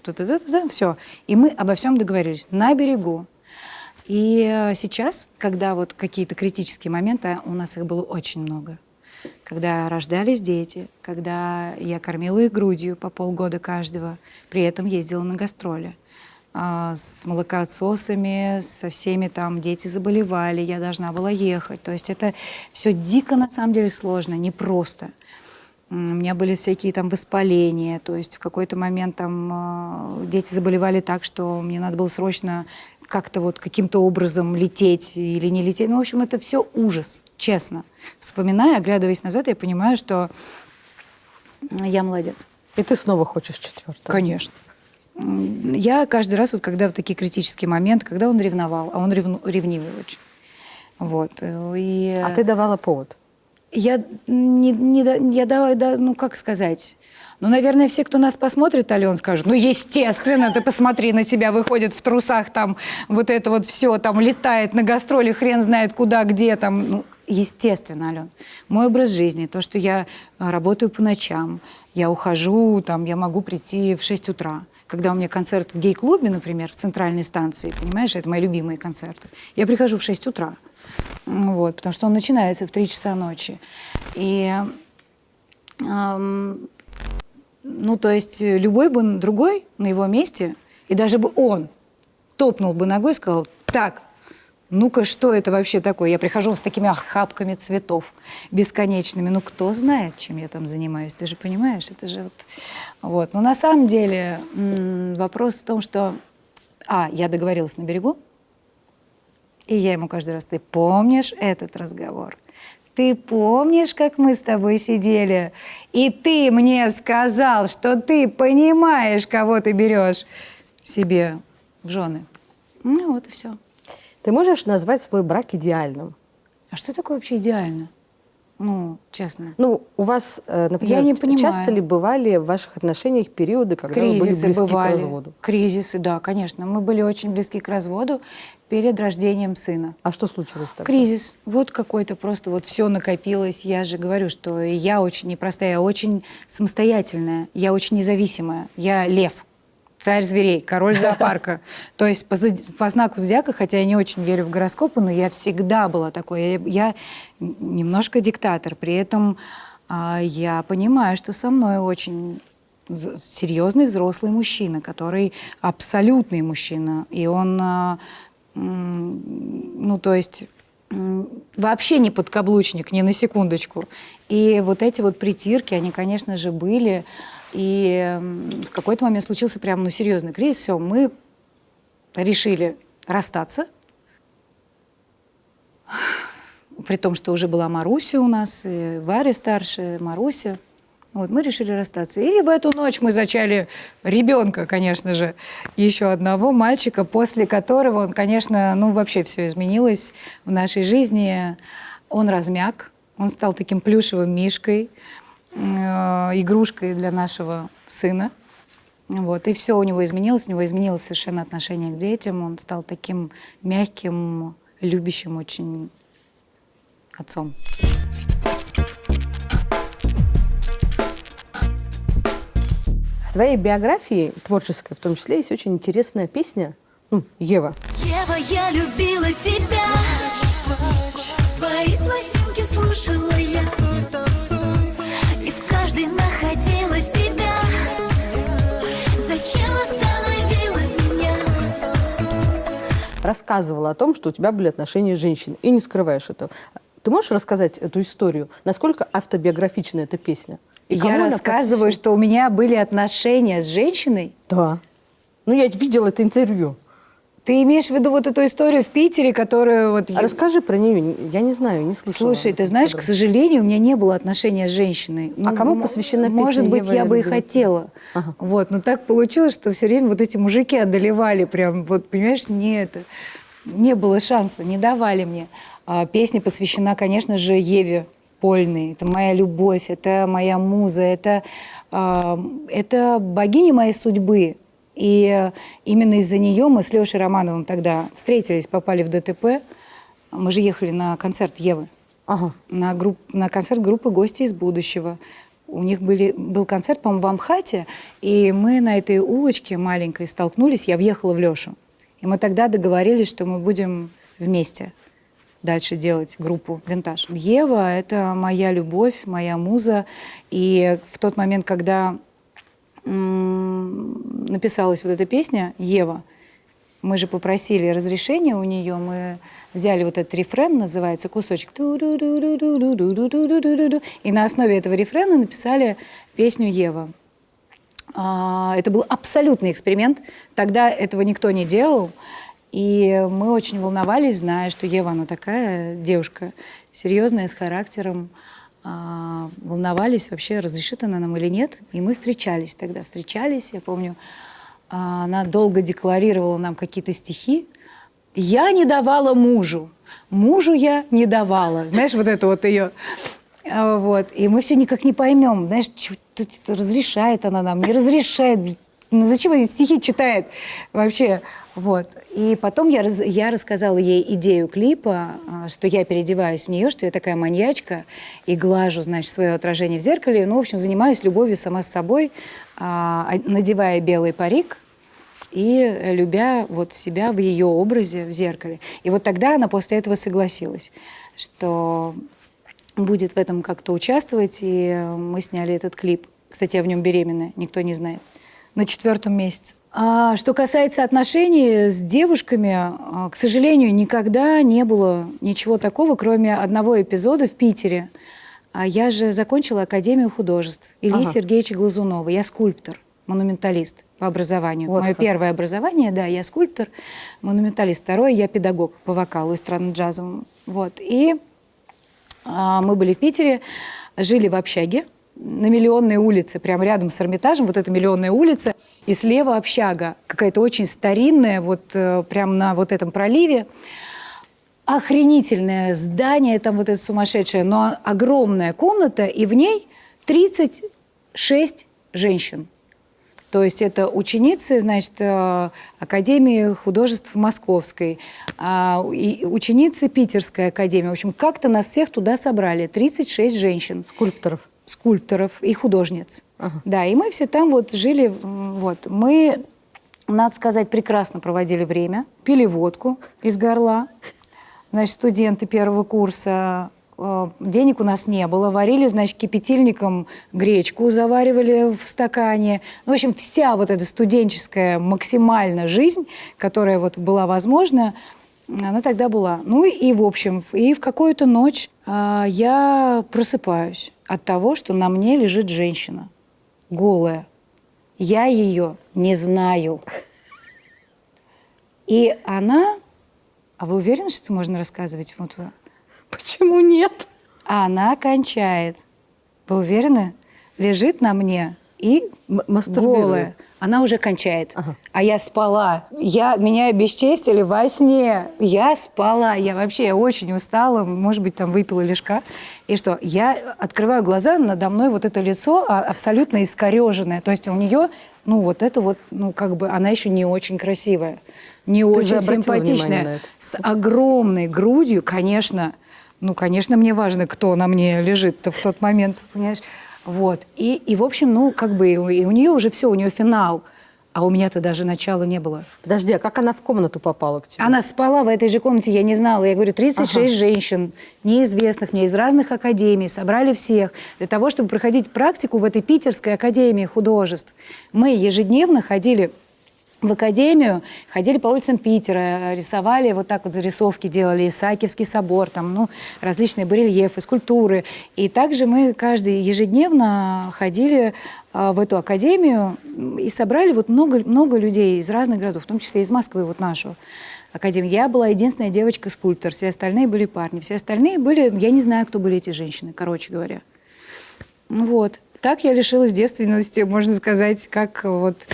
Speaker 1: все. И мы обо всем договорились на берегу. И э, сейчас, когда вот какие-то критические моменты, у нас их было очень много, когда рождались дети, когда я кормила их грудью по полгода каждого, при этом ездила на гастроли а, с молокоотсосами, со всеми там дети заболевали, я должна была ехать. То есть это все дико на самом деле сложно, непросто. У меня были всякие там воспаления, то есть в какой-то момент там э, дети заболевали так, что мне надо было срочно как-то вот каким-то образом лететь или не лететь. Ну, в общем, это все ужас, честно. Вспоминая, оглядываясь назад, я понимаю, что я молодец.
Speaker 2: И ты снова хочешь четвертого?
Speaker 1: Конечно. Я каждый раз, вот когда в такие критические моменты, когда он ревновал, а он ревну- ревнивый очень. Вот. э, И...
Speaker 2: А ты давала повод?
Speaker 1: Я не, не я давай, да, ну как сказать. Ну, наверное, все, кто нас посмотрит, Ален, скажут, ну, естественно, ты посмотри на себя, выходит в трусах, там, вот это вот все, там, летает на гастроли, хрен знает куда, где, там, ну, естественно, Ален. Мой образ жизни, то, что я а, работаю по ночам, Я ухожу, там, я могу прийти в 6 утра. Когда у меня концерт в гей-клубе, например, в центральной станции, понимаешь, это мои любимые концерты, я прихожу в 6 утра. Вот, потому что он начинается в 3 часа ночи. И ам, ну, то есть э, любой бы другой на его месте, и даже бы он топнул бы ногой и сказал, так, ну-ка, что это вообще такое? Я прихожу с такими охапками цветов бесконечными. Ну, кто знает, чем я там занимаюсь? Ты же понимаешь, это же вот... вот. Но на самом деле вопрос в том, что... А, я договорилась на берегу, и я ему каждый раз, ты помнишь этот разговор? Ты помнишь, как мы с тобой сидели? И ты мне сказал, что ты понимаешь, кого ты берешь себе в жены. Ну вот и все.
Speaker 2: Ты можешь назвать свой брак идеальным?
Speaker 1: А что такое вообще идеально? Ну, честно.
Speaker 2: Ну, у вас, э, например,
Speaker 1: Я не понимаю.
Speaker 2: часто ли бывали в ваших отношениях периоды, когда вы были
Speaker 1: Кризисы
Speaker 2: близки
Speaker 1: бывали.
Speaker 2: к разводу?
Speaker 1: Кризисы, да, конечно. Мы были очень близки к разводу перед рождением сына.
Speaker 2: А что случилось тогда?
Speaker 1: Кризис. Вот какой-то просто вот все накопилось. Я же говорю, что я очень непростая, я очень самостоятельная, я очень независимая. Я лев, царь зверей, король [LAUGHS] зоопарка. То есть по, по знаку зодиака, хотя я не очень верю в гороскопы, но я всегда была такой. Я, я немножко диктатор. При этом а, я понимаю, что со мной очень серьезный взрослый мужчина, который абсолютный мужчина. И он, а, ну, то есть вообще не подкаблучник, ни на секундочку. И вот эти вот притирки, они, конечно же, были. И в какой-то момент случился прям, ну, серьезный кризис. Все, мы решили расстаться. При том, что уже была Маруся у нас, и Варя старшая, Маруся. Вот, мы решили расстаться. И в эту ночь мы зачали ребенка, конечно же, еще одного мальчика, после которого, он, конечно, ну вообще все изменилось в нашей жизни. Он размяк, он стал таким плюшевым мишкой, игрушкой для нашего сына. Вот, и все у него изменилось, у него изменилось совершенно отношение к детям, он стал таким мягким, любящим очень отцом.
Speaker 2: В твоей биографии, творческой в том числе, есть очень интересная песня ну, «Ева».
Speaker 4: Ева, я любила тебя Твои пластинки слушала я
Speaker 2: рассказывала о том, что у тебя были отношения с женщиной, и не скрываешь этого. Ты можешь рассказать эту историю? Насколько автобиографична эта песня? И
Speaker 1: Я рассказываю,
Speaker 2: посвящена?
Speaker 1: что у меня были отношения с женщиной.
Speaker 2: Да. Ну, я видела это интервью.
Speaker 1: Ты имеешь в виду вот эту историю в Питере, которую вот...
Speaker 2: А
Speaker 1: я-
Speaker 2: расскажи про нее. Я не знаю, не слышала.
Speaker 1: Слушай, ты знаешь, к сожалению, у меня не было отношения с женщиной.
Speaker 2: А кому посвящена песня
Speaker 1: Может быть,
Speaker 2: «Ева,
Speaker 1: я бы и
Speaker 2: любила тебя»?
Speaker 1: хотела.
Speaker 2: Ага.
Speaker 1: Вот, но так получилось, что все время вот эти мужики одолевали прям, вот, понимаешь, не это, не было шанса, не давали мне. А песня посвящена, конечно же, Еве Польной. Это моя любовь, это моя муза, это, а, это богиня моей судьбы. И именно из-за нее мы с Лешей Романовым тогда встретились, попали в ДТП. Мы же ехали на концерт Евы
Speaker 2: Ага.
Speaker 1: на, групп, на концерт группы «Гости из будущего». У них были, был концерт, по-моему, в Амхате, и мы на этой улочке маленькой столкнулись, я въехала в Лешу. И мы тогда договорились, что мы будем вместе дальше делать группу «Винтаж». Ева — это моя любовь, моя муза. И в тот момент, когда написалась вот эта песня «Ева», мы же попросили разрешения у нее, мы взяли вот этот рефрен, называется кусочек, и на основе этого рефрена написали песню «Ева». А, это был абсолютный эксперимент, тогда этого никто не делал, и мы очень волновались, зная, что Ева, она такая девушка, серьезная, с характером, волновались вообще, разрешит она нам или нет, и мы встречались тогда, встречались, я помню, а, она долго декларировала нам какие-то стихи. Я не давала мужу, мужу я не давала. Знаешь, вот это вот ее. А, Вот. И мы все никак не поймем, знаешь, это разрешает она нам, не разрешает. Ну, зачем она стихи читает вообще? Вот. И потом я, я рассказала ей идею клипа, а, что я переодеваюсь в нее, что я такая маньячка и глажу, значит, свое отражение в зеркале. Ну, в общем, занимаюсь любовью сама с собой, а, а, надевая белый парик и любя вот себя в ее образе в зеркале. И вот тогда она после этого согласилась, что будет в этом как-то участвовать, и мы сняли этот клип. Кстати, я в нем беременная, никто не знает. На четвертом месяце. А что касается отношений с девушками, а, к сожалению, никогда не было ничего такого, кроме одного эпизода в Питере. А я же закончила Академию художеств Ильи
Speaker 2: Ага.
Speaker 1: Сергеевича Глазунова. Я скульптор, монументалист по образованию.
Speaker 2: Вот
Speaker 1: Мое
Speaker 2: как.
Speaker 1: первое образование, да, я скульптор, монументалист. Второе, я педагог по вокалу эстрадно-джазовому. Вот. И а, мы были в Питере, жили в общаге на Миллионной улице, прямо рядом с Эрмитажем, вот эта Миллионная улица, и слева общага, какая-то очень старинная, вот э, прямо на вот этом проливе. Охренительное здание, там вот это сумасшедшее, но огромная комната, и в ней 36 женщин. То есть это ученицы, значит, э, Академии художеств Московской, а, ученицы Питерской академии. В общем, как-то нас всех туда собрали. 36 женщин
Speaker 2: Скульпторов.
Speaker 1: Скульпторов и художниц. Да, и мы все там вот жили. Вот. Мы, надо сказать, прекрасно проводили время. Пили водку из горла. Значит, студенты первого курса. э, Денег у нас не было. Варили, значит, кипятильником гречку, заваривали в стакане. Ну, в общем, вся вот эта студенческая максимально жизнь, которая вот была возможна, она тогда была. Ну и, в общем, и в какую-то ночь а, я просыпаюсь от того, что на мне лежит женщина, голая. Я ее не знаю. И она... А вы уверены, что это можно рассказывать? Вот вы-
Speaker 2: Почему нет?
Speaker 1: А она кончает. Вы уверены? Лежит на мне и
Speaker 2: М-
Speaker 1: голая. Она уже кончает.
Speaker 2: Ага.
Speaker 1: А я спала. Я, меня обесчестили во сне. Я спала. Я вообще я очень устала. Может быть, там выпила лишка. И что? Я открываю глаза, надо мной вот это лицо а, абсолютно искореженное. То есть у нее, ну вот это вот, ну как бы, она еще не очень красивая. Не
Speaker 2: же
Speaker 1: очень симпатичная. С огромной грудью, конечно. Ну, конечно, мне важно, кто на мне лежит-то в тот момент, понимаешь? Вот. И, и в общем, ну, как бы, и у, и у нее уже все, у нее финал. А у меня-то даже начала не было.
Speaker 2: Подожди, а как она в комнату попала к тебе?
Speaker 1: Она спала в этой же комнате, я не знала. Я говорю, 36
Speaker 2: Ага.
Speaker 1: женщин, неизвестных мне, из разных академий, собрали всех для того, чтобы проходить практику в этой питерской академии художеств. Мы ежедневно ходили в академию, ходили по улицам Питера, рисовали, вот так вот зарисовки делали, Исаакиевский собор, там, ну, различные барельефы, скульптуры. И также мы каждый ежедневно ходили а, в эту академию и собрали вот много, много людей из разных городов, в том числе из Москвы, вот нашу академию. Я была единственная девочка-скульптор, все остальные были парни, все остальные были, я не знаю, кто были эти женщины, короче говоря. Вот. Так я лишилась девственности, можно сказать, как вот...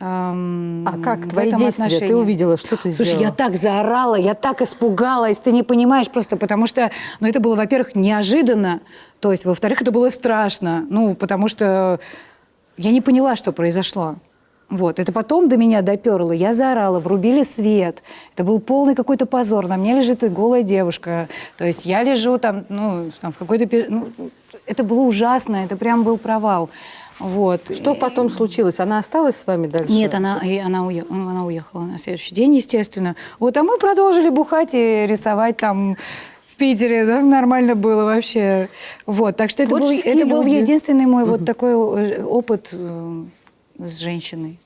Speaker 1: эм,
Speaker 2: А как? твои действия? Ты
Speaker 1: отношении.
Speaker 2: увидела, что ты
Speaker 1: Слушай,
Speaker 2: сделала?
Speaker 1: я так заорала, я так испугалась, ты не понимаешь просто, потому что, ну, это было, во-первых, неожиданно, то есть, во-вторых, это было страшно, ну, потому что я не поняла, что произошло. Вот, это потом до меня доперло, я заорала, врубили свет, это был полный какой-то позор, на мне лежит и голая девушка, то есть я лежу там, ну, там в какой-то, ну, это было ужасно, это прям был провал, вот.
Speaker 2: Что потом случилось? Она осталась с вами дальше?
Speaker 1: Нет, она, и она, уе- она уехала на следующий день, естественно. Вот, а мы продолжили бухать и рисовать там в Питере, да, нормально было вообще. Вот, так что это был, это был единственный мой вот такой э, опыт э, с женщиной.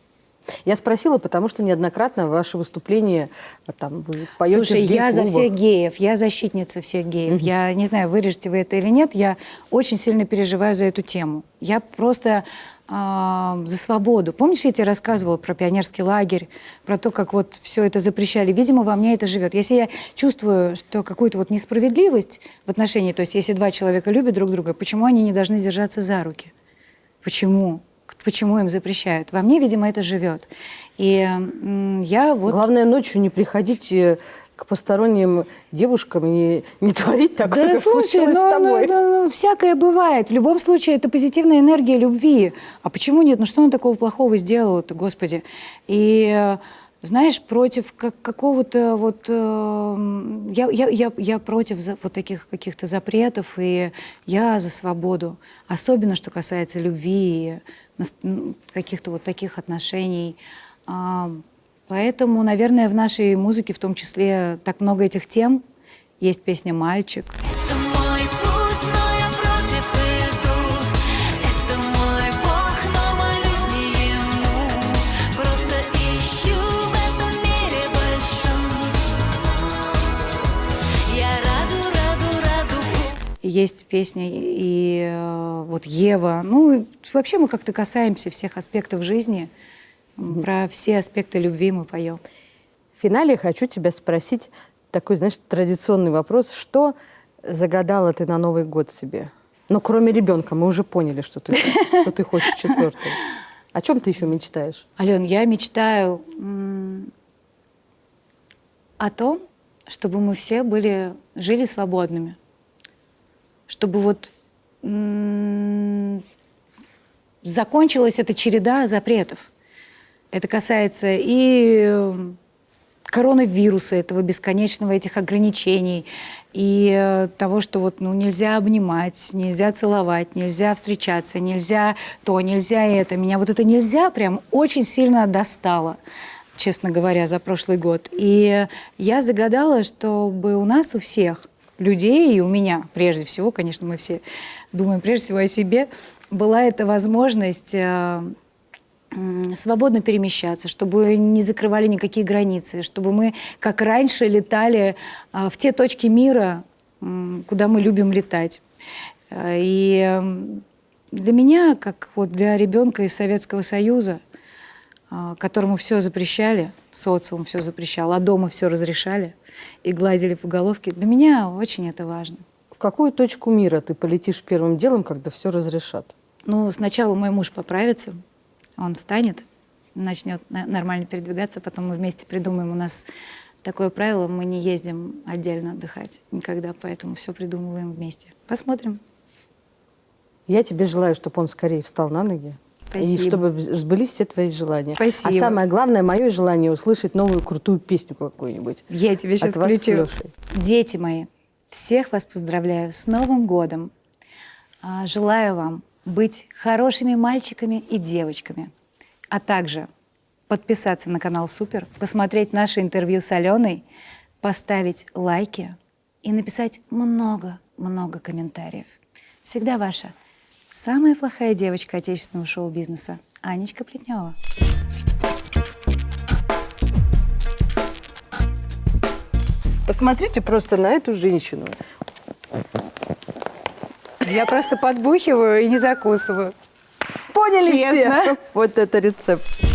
Speaker 2: Я спросила, потому что неоднократно ваши выступления, а, там, вы поете
Speaker 1: Слушай, я за всех геев, я защитница всех геев. Я не знаю, вырежете вы это или нет, я очень сильно переживаю за эту тему. Я просто а, за свободу. Помнишь, я тебе рассказывала про пионерский лагерь, про то, как вот все это запрещали? Видимо, во мне это живет. Если я чувствую, что какую-то вот несправедливость в отношении, то есть если два человека любят друг друга, почему они не должны держаться за руки? Почему? Почему им запрещают? Во мне, видимо, это живет. И я вот...
Speaker 2: Главное, ночью не приходить э, к посторонним девушкам и не, не творить такое,
Speaker 1: Да
Speaker 2: как
Speaker 1: слушай,
Speaker 2: случилось с
Speaker 1: ну,
Speaker 2: тобой.
Speaker 1: ну, ну, ну, всякое бывает. В любом случае, это позитивная энергия любви. А почему нет? Ну что он такого плохого сделал-то, Господи? И э, знаешь, против как- какого-то вот... э, я, я, я, я против за- вот таких каких-то запретов, и я за свободу. Особенно, что касается любви и каких-то вот таких отношений. А, Поэтому, наверное, в нашей музыке в том числе так много этих тем. Есть песня «Мальчик»,
Speaker 4: Это
Speaker 1: Есть песня и э, вот Ева. Ну, вообще мы как-то касаемся всех аспектов жизни. Про все аспекты любви мы поем.
Speaker 2: В финале хочу тебя спросить такой, знаешь, традиционный вопрос. Что загадала ты на Новый год себе? Ну, кроме ребенка, мы уже поняли, что ты, что ты хочешь четвертого. О чем ты еще мечтаешь?
Speaker 1: Ален, я мечтаю о том, чтобы мы все были, жили свободными. Чтобы вот закончилась эта череда запретов. Это касается и э, коронавируса, этого бесконечного этих ограничений, и э, того, что вот ну, нельзя обнимать, нельзя целовать, нельзя встречаться, нельзя то, нельзя это. Меня вот это нельзя прям очень сильно достало, честно говоря, за прошлый год. И я загадала, чтобы у нас у всех людей, и у меня прежде всего, конечно, мы все думаем прежде всего о себе, была эта возможность э, свободно перемещаться, чтобы не закрывали никакие границы, чтобы мы, как раньше, летали а, в те точки мира, куда мы любим летать. Э, И для меня, как вот для ребенка из Советского Союза, которому все запрещали, социум все запрещал, а дома все разрешали и гладили по головке, для меня очень это важно.
Speaker 2: В какую точку мира ты полетишь первым делом, когда все разрешат?
Speaker 1: Ну, сначала мой муж поправится, он встанет, начнет на- нормально передвигаться, потом мы вместе придумаем. У нас такое правило, мы не ездим отдельно отдыхать никогда, поэтому все придумываем вместе. Посмотрим.
Speaker 2: Я тебе желаю, чтобы он скорее встал на ноги. И
Speaker 1: Спасибо.
Speaker 2: чтобы в- сбылись все твои желания.
Speaker 1: Спасибо.
Speaker 2: А самое главное, мое желание услышать новую крутую песню какую-нибудь.
Speaker 1: Я тебе сейчас
Speaker 2: От вас
Speaker 1: включу.
Speaker 2: Лешей.
Speaker 1: Дети мои, всех вас поздравляю с Новым годом. А, Желаю вам быть хорошими мальчиками и девочками, а также подписаться на канал Супер, посмотреть наше интервью с Аленой, поставить лайки и написать много-много комментариев. Всегда ваша самая плохая девочка отечественного шоу-бизнеса Анечка Плетнева.
Speaker 2: Посмотрите просто на эту женщину.
Speaker 1: Я просто подбухиваю и не закусываю.
Speaker 2: Поняли
Speaker 1: Честно.
Speaker 2: все? Вот это рецепт.